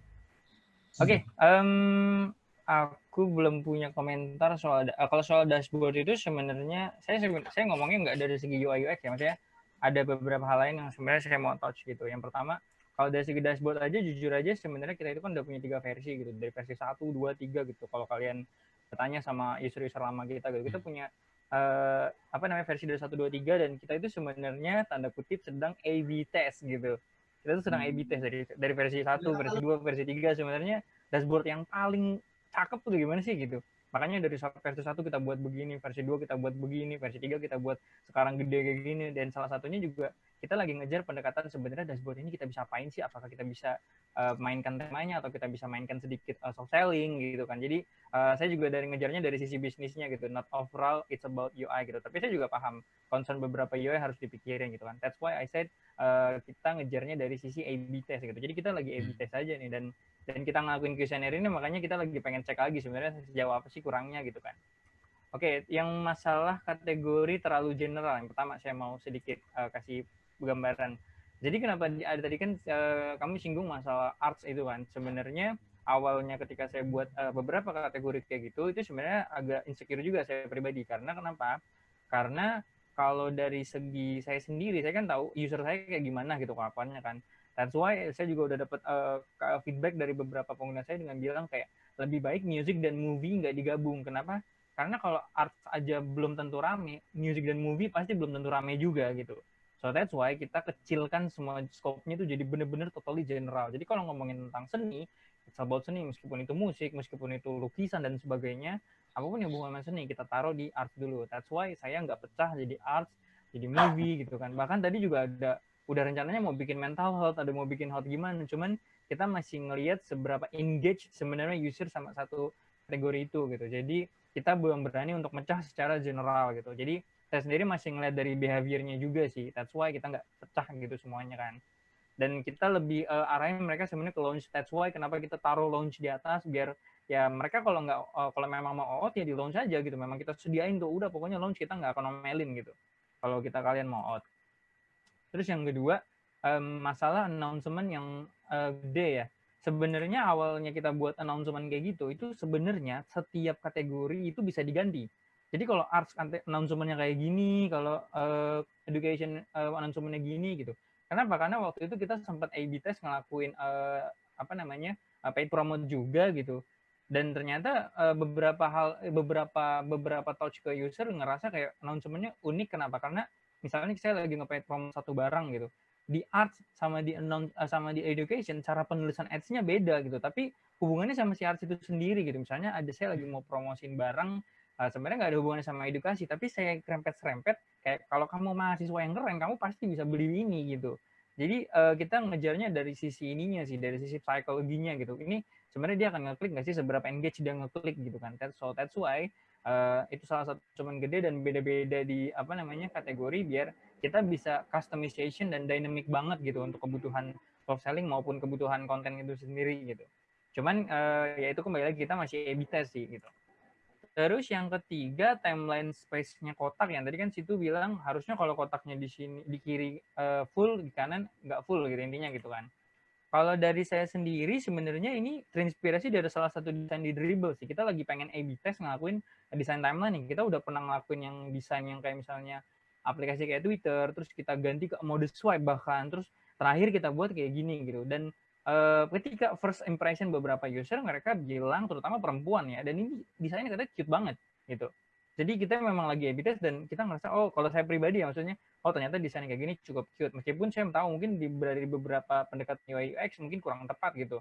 Oke okay, um, aku belum punya komentar soal uh, kalau soal dashboard itu sebenarnya saya saya ngomongnya nggak dari segi UI UX ya maksudnya ada beberapa hal lain yang sebenarnya saya mau touch gitu. Yang pertama kalau dari segi dashboard aja jujur aja sebenarnya kita itu kan udah punya tiga versi gitu. Dari versi satu dua tiga gitu. Kalau kalian bertanya sama user-user lama kita gitu kita punya uh, apa namanya versi dari satu dua tiga dan kita itu sebenarnya tanda kutip sedang A/B test gitu. Kita tuh sedang A/B test dari dari versi satu versi dua versi tiga sebenarnya dashboard yang paling cakep tuh gimana sih gitu. Makanya dari versi satu kita buat begini versi dua kita buat begini versi tiga kita buat sekarang gede kayak gini dan salah satunya juga kita lagi ngejar pendekatan sebenarnya dashboard ini kita bisa apain sih apakah kita bisa uh, mainkan temanya atau kita bisa mainkan sedikit uh, soft selling gitu kan jadi uh, saya juga dari ngejarnya dari sisi bisnisnya gitu not overall it's about UI gitu tapi saya juga paham concern beberapa UI harus dipikirin gitu kan that's why I said uh, kita ngejarnya dari sisi A/B test gitu jadi kita lagi A/B hmm. test aja nih dan dan kita ngelakuin kuesioner ini makanya kita lagi pengen cek lagi sebenarnya sejauh apa sih kurangnya gitu kan. Oke, yang masalah kategori terlalu general. Yang pertama saya mau sedikit uh, kasih gambaran. Jadi kenapa ada tadi kan uh, kamu singgung masalah arts itu kan. Sebenarnya awalnya ketika saya buat uh, beberapa kategori kayak gitu itu sebenarnya agak insecure juga saya pribadi karena kenapa? Karena kalau dari segi saya sendiri saya kan tahu user saya kayak gimana gitu kapannya kan That's why saya juga udah dapat uh, eh, feedback dari beberapa pengguna saya dengan bilang kayak lebih baik music dan movie nggak digabung. Kenapa? Karena kalau art aja belum tentu rame, music dan movie pasti belum tentu rame juga gitu. So that's why kita kecilkan semua scope-nya itu jadi bener-bener totally general. Jadi kalau ngomongin tentang seni, it's about seni meskipun itu musik, meskipun itu lukisan dan sebagainya, apa pun yang hubungan seni kita taruh di art dulu. That's why saya nggak pecah jadi art, jadi movie gitu kan. Bahkan tadi juga ada udah rencananya mau bikin mental health, ada mau bikin health gimana, cuman kita masih ngelihat seberapa engage sebenarnya user sama satu kategori itu gitu. Jadi kita belum berani untuk mecah secara general gitu. Jadi saya sendiri masih ngeliat dari behaviornya juga sih. That's why kita nggak pecah gitu semuanya kan. Dan kita lebih uh, arahin mereka sebenarnya ke launch. That's why kenapa kita taruh launch di atas biar ya mereka kalau nggak uh, kalau memang mau out ya di launch aja gitu. Memang kita sediain tuh udah pokoknya launch kita nggak akan omelin gitu. Kalau kita kalian mau out. Terus yang kedua, um, masalah announcement yang uh, gede ya. Sebenarnya awalnya kita buat announcement kayak gitu, itu sebenarnya setiap kategori itu bisa diganti. Jadi kalau arts announcementnya kayak gini, kalau uh, education uh, announcementnya gini gitu. Kenapa? Karena waktu itu kita sempat A/B test ngelakuin uh, apa namanya uh, paid promote juga gitu. Dan ternyata uh, beberapa hal, beberapa beberapa touch ke user ngerasa kayak announcementnya unik. Kenapa? Karena misalnya saya lagi ngepaid promo satu barang gitu di arts sama di announce, sama di education cara penulisan ads-nya beda gitu tapi hubungannya sama si arts itu sendiri gitu misalnya ada saya lagi mau promosin barang uh, sebenarnya nggak ada hubungannya sama edukasi tapi saya krempet serempet kayak kalau kamu mahasiswa yang keren kamu pasti bisa beli ini gitu jadi uh, kita ngejarnya dari sisi ininya sih dari sisi psikologinya gitu ini sebenarnya dia akan ngeklik nggak sih seberapa engage dia ngeklik gitu kan so that's why uh, itu salah satu cuman gede dan beda-beda di apa namanya kategori biar kita bisa customization dan dynamic banget gitu untuk kebutuhan soft selling maupun kebutuhan konten itu sendiri gitu. Cuman uh, ya itu kembali lagi kita masih A/B test sih gitu. Terus yang ketiga timeline space-nya kotak yang tadi kan situ bilang harusnya kalau kotaknya di sini di kiri uh, full di kanan nggak full gitu intinya gitu kan. Kalau dari saya sendiri sebenarnya ini terinspirasi dari salah satu desain di Dribble sih. Kita lagi pengen A/B test ngelakuin desain timeline nih. Kita udah pernah ngelakuin yang desain yang kayak misalnya aplikasi kayak Twitter, terus kita ganti ke mode swipe bahkan, terus terakhir kita buat kayak gini gitu. Dan uh, ketika first impression beberapa user mereka bilang terutama perempuan ya dan ini desainnya katanya cute banget gitu. Jadi kita memang lagi test dan kita ngerasa oh kalau saya pribadi ya maksudnya oh ternyata desainnya kayak gini cukup cute. Meskipun saya tahu mungkin di dari beberapa pendekatan UI UX mungkin kurang tepat gitu.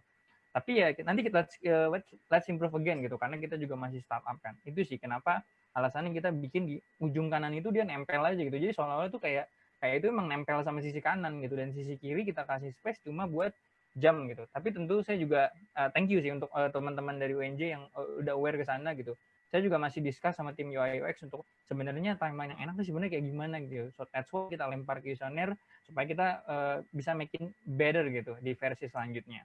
Tapi ya nanti kita let's, let's improve again gitu karena kita juga masih startup kan. Itu sih kenapa alasannya kita bikin di ujung kanan itu dia nempel aja gitu. Jadi soalnya itu kayak kayak itu emang nempel sama sisi kanan gitu dan sisi kiri kita kasih space cuma buat jam gitu. Tapi tentu saya juga uh, thank you sih untuk uh, teman-teman dari UNJ yang uh, udah aware ke sana gitu. Saya juga masih discuss sama tim UI UX untuk sebenarnya timeline yang enak tuh sebenarnya kayak gimana gitu. So that's why kita lempar user supaya kita uh, bisa making better gitu di versi selanjutnya.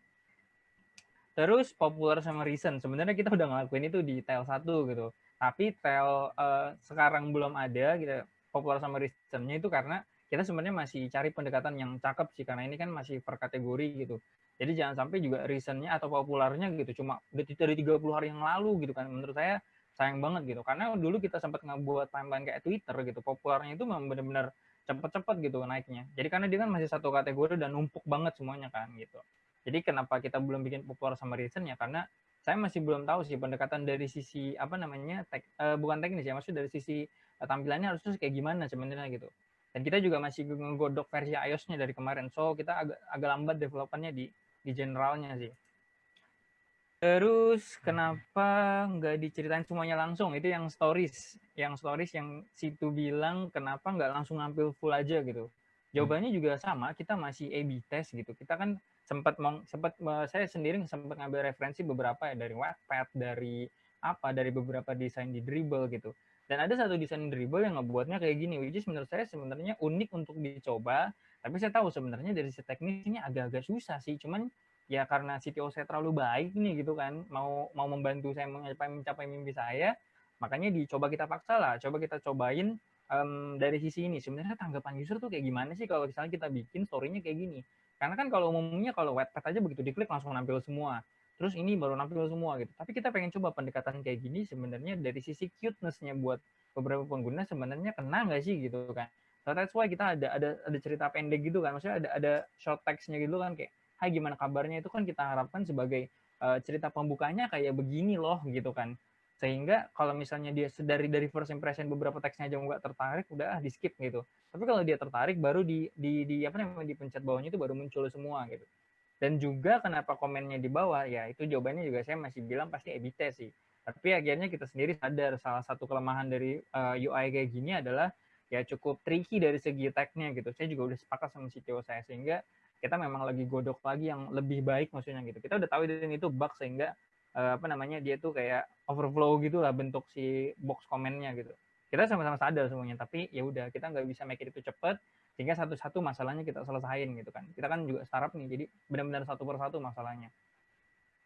Terus popular sama recent. Sebenarnya kita udah ngelakuin itu di tail 1 gitu. Tapi tail uh, sekarang belum ada gitu. Popular sama recentnya itu karena kita sebenarnya masih cari pendekatan yang cakep sih karena ini kan masih per kategori gitu. Jadi jangan sampai juga reasonnya atau populernya gitu cuma dari 30 hari yang lalu gitu kan. Menurut saya sayang banget gitu. Karena dulu kita sempat ngebuat timeline kayak Twitter gitu. Populernya itu memang benar-benar cepet-cepet gitu naiknya. Jadi karena dia kan masih satu kategori dan numpuk banget semuanya kan gitu. Jadi kenapa kita belum bikin populer sama reason ya karena saya masih belum tahu sih pendekatan dari sisi apa namanya tek, uh, bukan teknis ya maksud dari sisi uh, tampilannya harusnya kayak gimana sebenarnya gitu dan kita juga masih ngegodok versi iOS-nya dari kemarin. So kita agak agak lambat developannya di di generalnya sih. Terus kenapa nggak diceritain semuanya langsung? Itu yang stories, yang stories yang situ bilang kenapa nggak langsung nampil full aja gitu. Jawabannya juga sama, kita masih A/B test gitu. Kita kan sempat sempat saya sendiri sempat ngambil referensi beberapa ya dari Wattpad, dari apa, dari beberapa desain di Dribble gitu. Dan ada satu desain dribble yang ngebuatnya kayak gini, which is menurut saya sebenarnya unik untuk dicoba. Tapi saya tahu sebenarnya dari sisi teknis ini agak-agak susah sih. Cuman ya karena CTO saya terlalu baik nih gitu kan, mau mau membantu saya mencapai mencapai mimpi saya, makanya dicoba kita paksa lah. Coba kita cobain um, dari sisi ini. Sebenarnya tanggapan user tuh kayak gimana sih kalau misalnya kita bikin story-nya kayak gini? Karena kan kalau umumnya kalau webpad aja begitu diklik langsung nampil semua terus ini baru nampil semua gitu. Tapi kita pengen coba pendekatan kayak gini sebenarnya dari sisi cuteness-nya buat beberapa pengguna sebenarnya kena nggak sih gitu kan. So that's why kita ada ada ada cerita pendek gitu kan. Maksudnya ada ada short text-nya gitu kan kayak hai gimana kabarnya itu kan kita harapkan sebagai uh, cerita pembukanya kayak begini loh gitu kan. Sehingga kalau misalnya dia dari dari first impression beberapa teksnya aja nggak tertarik, udah ah, di skip gitu. Tapi kalau dia tertarik baru di di di apa namanya di pencet bawahnya itu baru muncul semua gitu. Dan juga kenapa komennya di bawah, ya itu jawabannya juga saya masih bilang pasti EBT sih. Tapi akhirnya kita sendiri sadar salah satu kelemahan dari uh, eh, UI kayak gini adalah ya cukup tricky dari segi tagnya gitu. Saya juga udah sepakat sama CTO saya sehingga kita memang lagi godok lagi yang lebih baik maksudnya gitu. Kita udah tahu ini itu bug sehingga uh, apa namanya dia tuh kayak overflow gitu lah bentuk si box komennya gitu. Kita sama-sama sadar semuanya, tapi ya udah kita nggak bisa make itu cepet sehingga satu-satu masalahnya kita selesaiin gitu kan. Kita kan juga startup nih jadi benar-benar satu persatu masalahnya.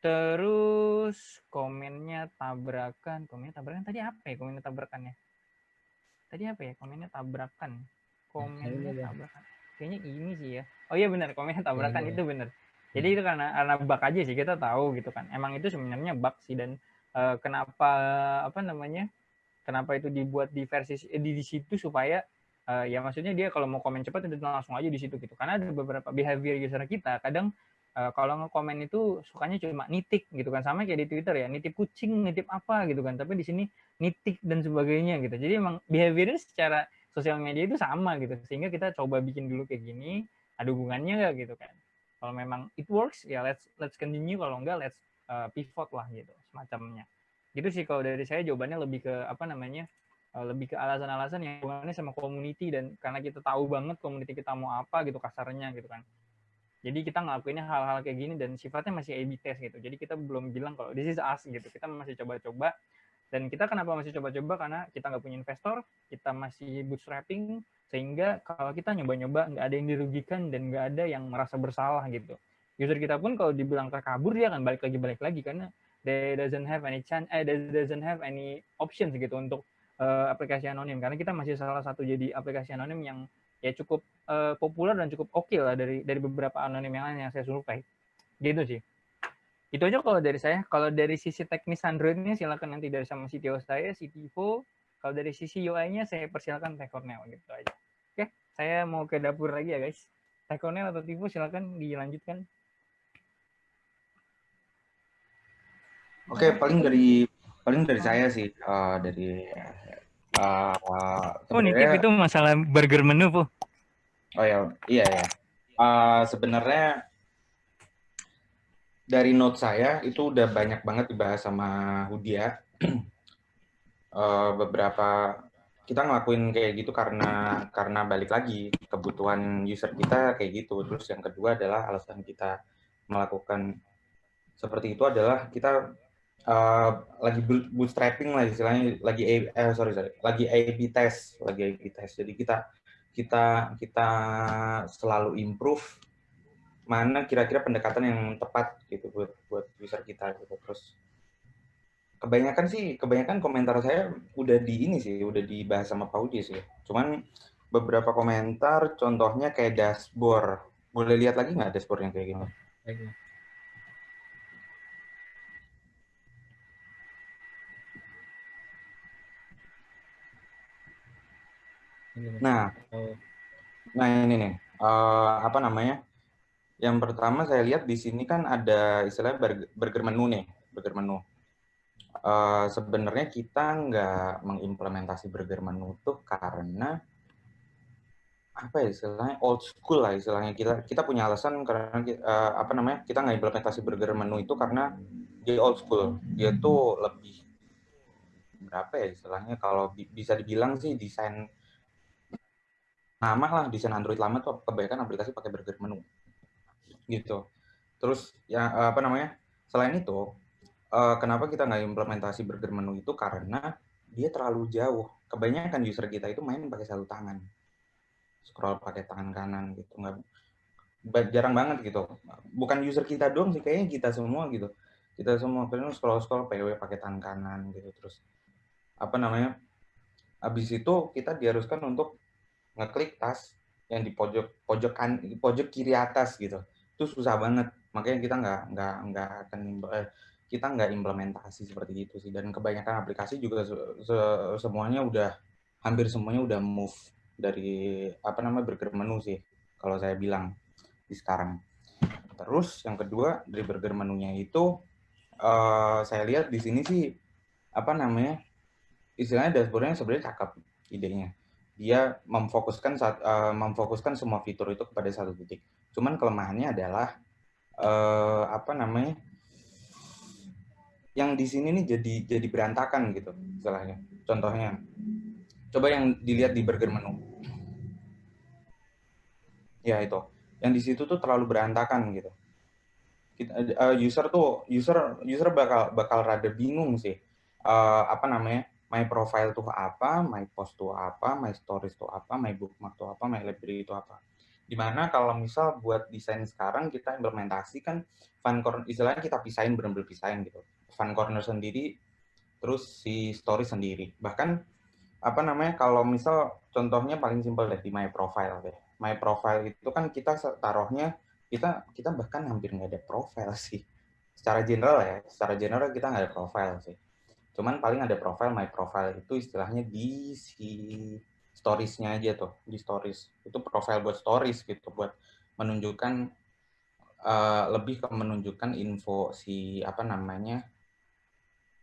Terus komennya tabrakan. Komennya tabrakan tadi apa ya? Komennya tabrakannya? Tadi apa ya? Komennya tabrakan. Komennya tabrakan. Kayaknya ini sih ya. Oh iya benar. Komennya tabrakan iya, iya. itu benar jadi itu karena karena bug aja sih kita tahu gitu kan. Emang itu sebenarnya bug sih dan uh, kenapa apa namanya kenapa itu dibuat di versi di, di situ supaya uh, ya maksudnya dia kalau mau komen cepat itu langsung aja di situ gitu. Karena ada beberapa behavior user kita kadang uh, kalau nge-komen itu sukanya cuma nitik gitu kan. Sama kayak di Twitter ya nitip kucing nitip apa gitu kan. Tapi di sini nitik dan sebagainya gitu. Jadi emang behaviornya secara sosial media itu sama gitu. Sehingga kita coba bikin dulu kayak gini ada hubungannya nggak gitu kan. Kalau memang it works ya let's let's continue. Kalau enggak let's uh, pivot lah gitu semacamnya. Gitu sih kalau dari saya jawabannya lebih ke apa namanya Eh, lebih ke alasan-alasan yang hubungannya sama community dan karena kita tahu banget community kita mau apa gitu kasarnya gitu kan. Jadi kita ngelakuinnya hal-hal kayak gini dan sifatnya masih A/B test gitu. Jadi kita belum bilang kalau this is us gitu. Kita masih coba-coba dan kita kenapa masih coba-coba karena kita nggak punya investor, kita masih bootstrapping sehingga kalau kita nyoba-nyoba nggak ada yang dirugikan dan nggak ada yang merasa bersalah gitu. User kita pun kalau dibilang terkabur dia akan balik lagi balik lagi karena they doesn't have any chance, eh they doesn't have any options gitu untuk uh, aplikasi anonim. Karena kita masih salah satu jadi aplikasi anonim yang ya cukup uh, populer dan cukup oke okay lah dari dari beberapa anonim yang lain yang saya survei. Gitu sih. Itu aja kalau dari saya. Kalau dari sisi teknis Androidnya silakan nanti dari sama CTO saya si CTO kalau dari sisi UI-nya saya persilakan Teh gitu aja. Oke saya mau ke dapur lagi ya guys. Teh atau Tivo silakan dilanjutkan. Oke, okay, paling dari paling dari saya sih uh, dari uh, oh nitip itu masalah burger menu bu. Oh ya iya ya uh, sebenarnya dari note saya itu udah banyak banget dibahas sama Hudia. Uh, beberapa kita ngelakuin kayak gitu karena karena balik lagi kebutuhan user kita kayak gitu. Terus yang kedua adalah alasan kita melakukan seperti itu adalah kita uh, lagi bootstrapping lah istilahnya lagi eh, sorry sorry lagi A/B test lagi A/B test. Jadi kita kita kita selalu improve mana kira-kira pendekatan yang tepat gitu buat buat user kita gitu. Terus kebanyakan sih kebanyakan komentar saya udah di ini sih udah dibahas sama Paudi sih. Cuman beberapa komentar contohnya kayak dashboard. Boleh lihat lagi nggak dashboardnya kayak gini Nah, oh. nah ini nih, uh, apa namanya? Yang pertama saya lihat di sini kan ada istilahnya burger menu nih, burger menu. Uh, sebenarnya kita nggak mengimplementasi burger menu tuh karena apa ya istilahnya old school lah istilahnya kita kita punya alasan karena uh, apa namanya kita nggak implementasi burger menu itu karena dia old school dia tuh lebih berapa ya istilahnya kalau bi bisa dibilang sih desain lama lah desain Android lama tuh kebanyakan aplikasi pakai burger menu. Gitu. Terus ya apa namanya selain itu uh, kenapa kita nggak implementasi burger menu itu? Karena dia terlalu jauh. Kebanyakan user kita itu main pakai satu tangan. Scroll pakai tangan kanan gitu. Nggak jarang banget gitu. Bukan user kita doang sih kayaknya kita semua gitu. Kita semua kadang scroll scroll PW pakai tangan kanan gitu. Terus apa namanya habis itu kita diharuskan untuk ngeklik tas yang di pojok pojok kan pojok kiri atas gitu. Itu susah banget. Makanya kita nggak nggak nggak akan eh, kita nggak implementasi seperti itu sih. Dan kebanyakan aplikasi juga se se semuanya udah hampir semuanya udah move dari apa namanya burger menu sih kalau saya bilang di sekarang. Terus yang kedua dari burger menunya itu uh, saya lihat di sini sih apa namanya istilahnya dashboardnya sebenarnya cakep idenya dia memfokuskan saat, uh, memfokuskan semua fitur itu kepada satu titik. Cuman kelemahannya adalah uh, apa namanya? Yang di sini nih jadi jadi berantakan gitu istilahnya. Contohnya, coba yang dilihat di burger menu. Ya itu, yang di situ tuh terlalu berantakan gitu. Uh, user tuh user user bakal bakal rada bingung sih. Uh, apa namanya? My profile tuh apa, my post tuh apa, my stories tuh apa, my bookmark tuh apa, my library itu apa. Di mana kalau misal buat desain sekarang kita implementasikan fun corner, istilahnya kita pisahin benar-benar pisahin gitu. Fun corner sendiri, terus si story sendiri. Bahkan apa namanya kalau misal contohnya paling simpel deh di my profile deh. My profile itu kan kita taruhnya kita kita bahkan hampir nggak ada profile sih. Secara general ya, secara general kita nggak ada profile sih Cuman paling ada profile, my profile itu istilahnya di si storiesnya aja tuh, di stories. Itu profile buat stories gitu, buat menunjukkan uh, lebih ke menunjukkan info si apa namanya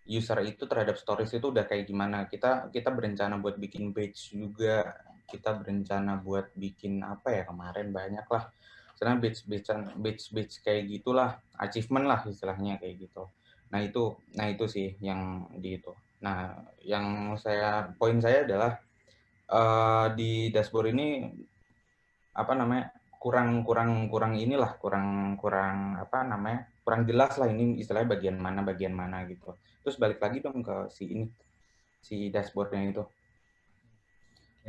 user itu terhadap stories itu udah kayak gimana. Kita kita berencana buat bikin badge juga, kita berencana buat bikin apa ya kemarin banyak lah. Karena badge badge badge badge kayak gitulah, achievement lah istilahnya kayak gitu. Nah itu, nah itu sih yang di itu. Nah yang saya poin saya adalah uh, di dashboard ini apa namanya kurang kurang kurang inilah kurang kurang apa namanya kurang jelas lah ini istilahnya bagian mana bagian mana gitu. Terus balik lagi dong ke si ini si dashboardnya itu.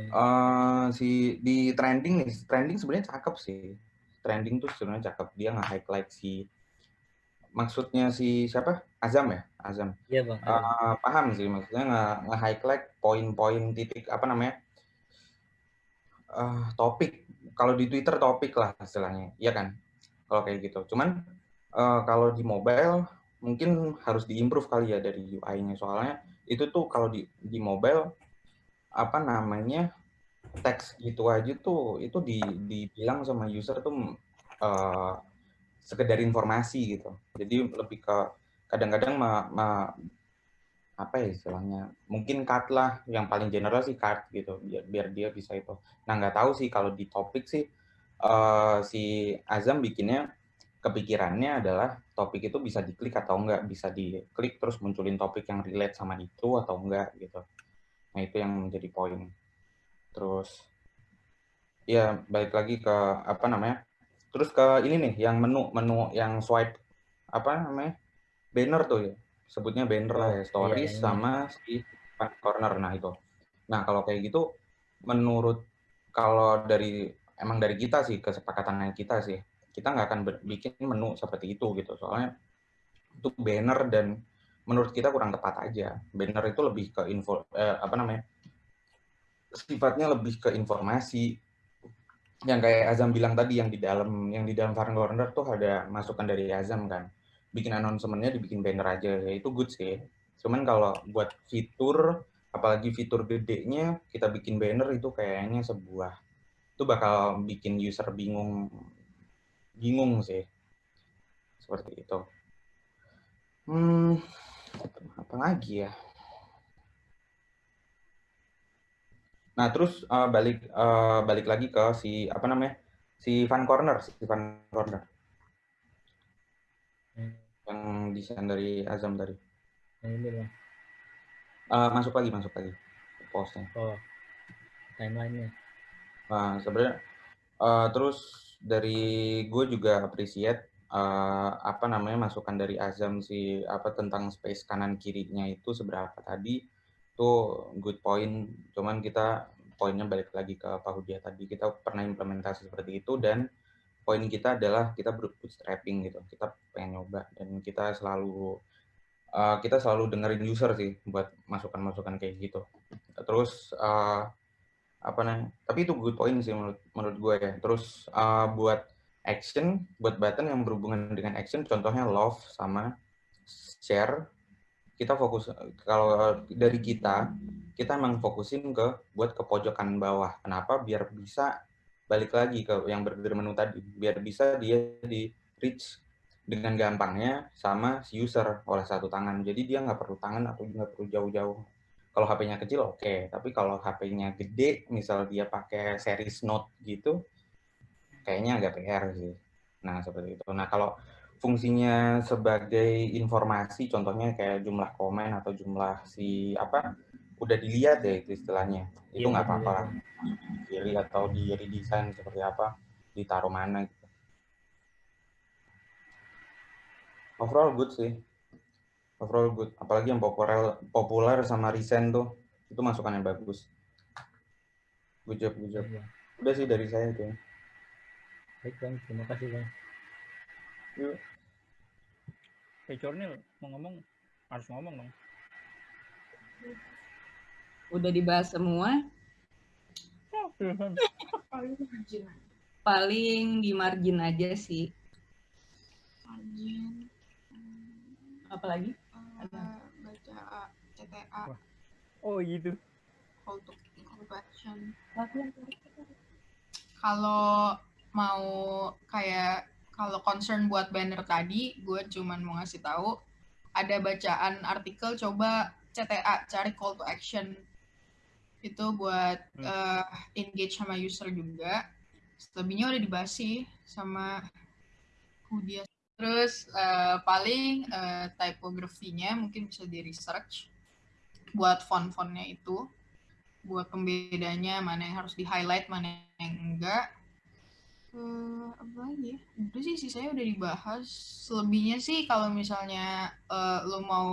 Uh, si di trending nih trending sebenarnya cakep sih trending tuh sebenarnya cakep dia nge-highlight si maksudnya si siapa? Azam ya? Azam. Iya, Bang. Uh, paham sih maksudnya nge-highlight poin-poin titik apa namanya? Uh, topik. Kalau di Twitter topik lah istilahnya. Iya kan? Kalau kayak gitu. Cuman uh, kalau di mobile mungkin harus diimprove kali ya dari UI-nya soalnya itu tuh kalau di di mobile apa namanya teks gitu aja tuh itu di dibilang sama user tuh uh, sekedar informasi gitu. Jadi lebih ke kadang-kadang ma, ma, apa ya istilahnya mungkin cut lah yang paling general sih cut gitu biar biar dia bisa itu. Nah nggak tahu sih kalau di topik sih uh, si Azam bikinnya kepikirannya adalah topik itu bisa diklik atau enggak bisa diklik terus munculin topik yang relate sama itu atau enggak gitu. Nah itu yang menjadi poin. Terus ya balik lagi ke apa namanya terus ke ini nih yang menu menu yang swipe apa namanya banner tuh ya sebutnya banner lah ya, stories iya, iya. sama si corner. Nah itu. Nah kalau kayak gitu, menurut kalau dari emang dari kita sih kesepakatan kita sih, kita nggak akan bikin menu seperti itu gitu. Soalnya itu banner dan menurut kita kurang tepat aja. Banner itu lebih ke info eh, apa namanya? sifatnya lebih ke informasi yang kayak Azam bilang tadi yang di dalam yang di dalam Farm Corner tuh ada masukan dari Azam kan bikin announcementnya dibikin banner aja. Ya itu good sih. Cuman kalau buat fitur apalagi fitur gedenya kita bikin banner itu kayaknya sebuah itu bakal bikin user bingung bingung sih. Seperti itu. Hmm apa lagi ya? Nah terus uh, balik uh, balik lagi ke si apa namanya si fan corner si fan corner yang desain dari Azam tadi. Yang ini bang. Uh, masuk lagi, masuk lagi postnya. Oh, timelinenya. Nah, sebenarnya uh, terus dari gue juga appreciate uh, apa namanya masukan dari Azam si apa tentang space kanan kirinya itu seberapa tadi itu good point. Cuman kita poinnya balik lagi ke Pak Hudia tadi kita pernah implementasi seperti itu dan poin kita adalah kita bootstrapping gitu. Kita pengen nyoba dan kita selalu uh, kita selalu dengerin user sih buat masukan-masukan kayak gitu. Terus uh, apa nih tapi itu good point sih menurut menurut gue ya. Terus uh, buat action buat button yang berhubungan dengan action contohnya love sama share kita fokus kalau dari kita kita emang fokusin ke buat ke pojokan bawah. Kenapa? Biar bisa balik lagi ke yang burger menu tadi biar bisa dia di reach dengan gampangnya sama si user oleh satu tangan. Jadi dia nggak perlu tangan atau nggak perlu jauh-jauh. Kalau HP-nya kecil oke. Okay. tapi kalau HP-nya gede misal dia pakai series note gitu kayaknya agak PR sih. Nah seperti itu. Nah kalau fungsinya sebagai informasi contohnya kayak jumlah komen atau jumlah si apa udah dilihat ya itu istilahnya. Itu iya, nggak iya, apa-apa pilih atau di redesign seperti apa ditaruh mana gitu. Overall good sih. Overall good. Apalagi yang populer populer sama recent tuh itu masukan yang bagus. Good job good job. Ya. udah sih dari saya itu baik bang. Terima kasih bang. Yuk. Hey, Cornel, mau ngomong? Harus ngomong dong udah dibahas semua. Paling di margin aja sih. Margin. Apalagi? Uh, baca CTA. Oh gitu. Call to, call to action. Kalau mau kayak kalau concern buat banner tadi, gue cuman mau ngasih tahu ada bacaan artikel coba CTA cari call to action itu buat hmm. uh, engage sama user juga. Selebihnya udah dibahas sih sama Hudia. Terus uh, paling uh, typography-nya mungkin bisa di research buat font-fontnya itu, buat pembedanya mana yang harus di highlight, mana yang enggak. Uh, apa lagi ya? Udah sih, sih saya udah dibahas. Selebihnya sih kalau misalnya uh, lo mau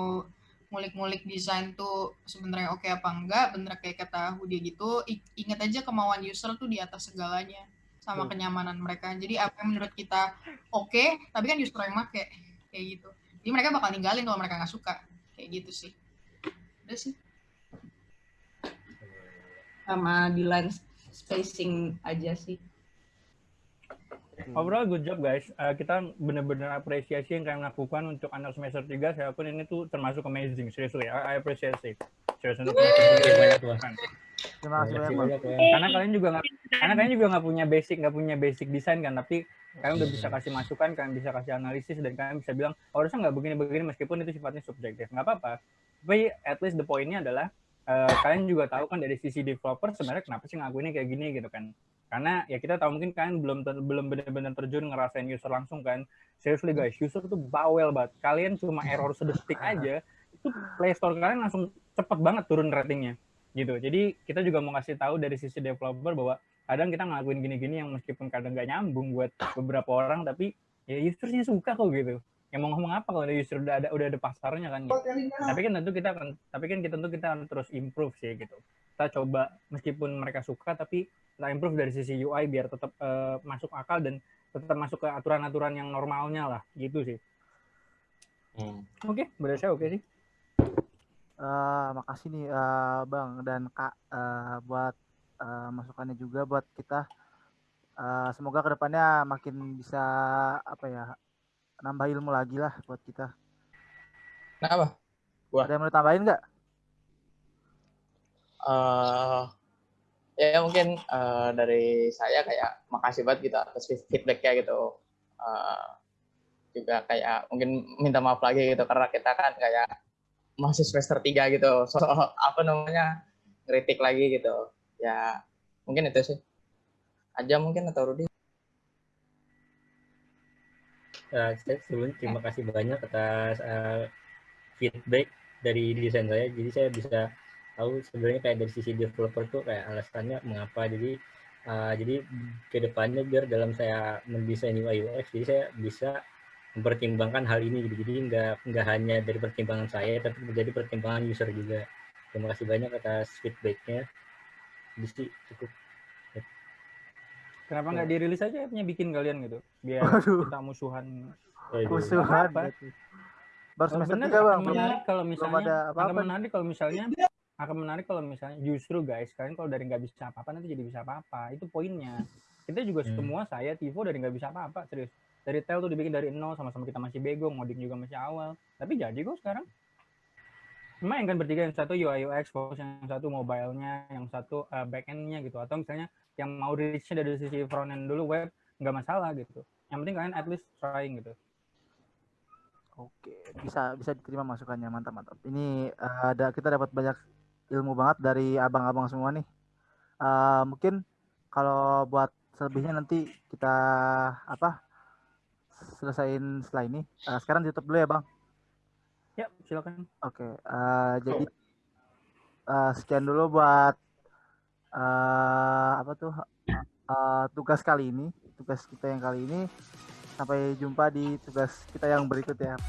ngulik-ngulik desain tuh sebenarnya oke okay apa enggak, bener kayak kata Hudi gitu, ingat aja kemauan user tuh di atas segalanya sama hmm. kenyamanan mereka. Jadi apa yang menurut kita oke, okay, tapi kan user yang make kayak gitu. Jadi mereka bakal ninggalin kalau mereka nggak suka kayak gitu sih. Udah sih. Sama di line spacing aja sih. Hmm. Overall good job guys. Uh, kita benar-benar apresiasi yang kalian lakukan untuk anak semester 3. Saya pun ini tuh termasuk amazing. Serius ya. I appreciate it. Serius untuk Terima kasih banyak. Karena kalian juga nggak karena kalian juga nggak punya basic nggak punya basic desain kan, tapi kalian udah bisa kasih masukan kalian bisa kasih analisis dan kalian bisa bilang oh, harusnya nggak begini-begini meskipun itu sifatnya subjektif nggak apa-apa tapi at least the pointnya adalah uh, kalian juga tahu kan dari sisi developer sebenarnya kenapa sih ngakuinnya kayak gini gitu kan karena ya kita tahu mungkin kalian belum belum benar-benar terjun ngerasain user langsung kan. Seriously guys user tuh bawel banget. Kalian cuma error sedetik aja itu Play Store kalian langsung cepet banget turun ratingnya gitu. Jadi kita juga mau kasih tahu dari sisi developer bahwa kadang kita ngelakuin gini-gini yang meskipun kadang nggak nyambung buat beberapa orang tapi ya usernya suka kok gitu. Yang mau ngomong apa kalau ada user udah ada udah ada pasarnya kan gitu. tapi kan tentu kita akan tapi kan kita tentu kita akan terus improve sih gitu. Kita coba meskipun mereka suka tapi kita improve dari sisi UI biar tetap uh, masuk akal dan tetap masuk ke aturan-aturan yang normalnya lah gitu sih hmm. oke okay, berarti saya oke okay sih uh, makasih nih uh, bang dan kak uh, buat uh, masukannya juga buat kita. Uh, semoga ke depannya makin bisa apa ya nambah ilmu lagi lah buat kita. Kenapa? Gua. Ada yang mau tambahin nggak? Uh, ya mungkin uh, dari saya kayak makasih banget gitu atas feedbacknya gitu. Uh, juga kayak mungkin minta maaf lagi gitu karena kita kan kayak masih semester 3 gitu. So, apa namanya? kritik lagi gitu ya mungkin itu sih aja mungkin atau Rudi uh, sebelum terima kasih banyak atas uh, feedback dari desain saya jadi saya bisa tahu sebenarnya kayak dari sisi developer tuh kayak alasannya mengapa jadi uh, jadi ke depannya biar dalam saya mendesain UI UX jadi saya bisa mempertimbangkan hal ini gitu. jadi nggak nggak hanya dari pertimbangan saya tapi menjadi pertimbangan user juga terima kasih banyak atas feedbacknya sih cukup kenapa nggak dirilis aja punya bikin kalian gitu biar Aduh. kita musuhan oh, iya. musuhan apa? baru semester tiga bang menarik kalau misalnya apa -apa. akan menarik kalau misalnya akan menarik kalau misalnya justru guys kalian kalau dari nggak bisa apa-apa nanti jadi bisa apa-apa. Itu poinnya. Kita juga hmm. semua saya Tivo dari nggak bisa apa-apa serius. Dari tel tuh dibikin dari nol sama-sama kita masih bego ngoding juga masih awal. Tapi jadi kok sekarang. Main kan bertiga yang satu UI UX fokus yang satu mobile-nya yang satu uh, back end-nya gitu. Atau misalnya yang mau reach-nya dari sisi front end dulu web nggak masalah gitu. Yang penting kalian at least trying gitu. Oke bisa bisa diterima masukannya. Mantap mantap. Ini uh, ada kita dapat banyak ilmu banget dari abang-abang semua nih uh, mungkin kalau buat selebihnya nanti kita apa selesaiin setelah ini uh, sekarang ditutup dulu ya bang Ya, silakan. Oke, okay, uh, eh, jadi uh, sekian dulu buat uh, apa tuh uh, tugas kali ini, tugas kita yang kali ini. Sampai jumpa di tugas kita yang berikut ya.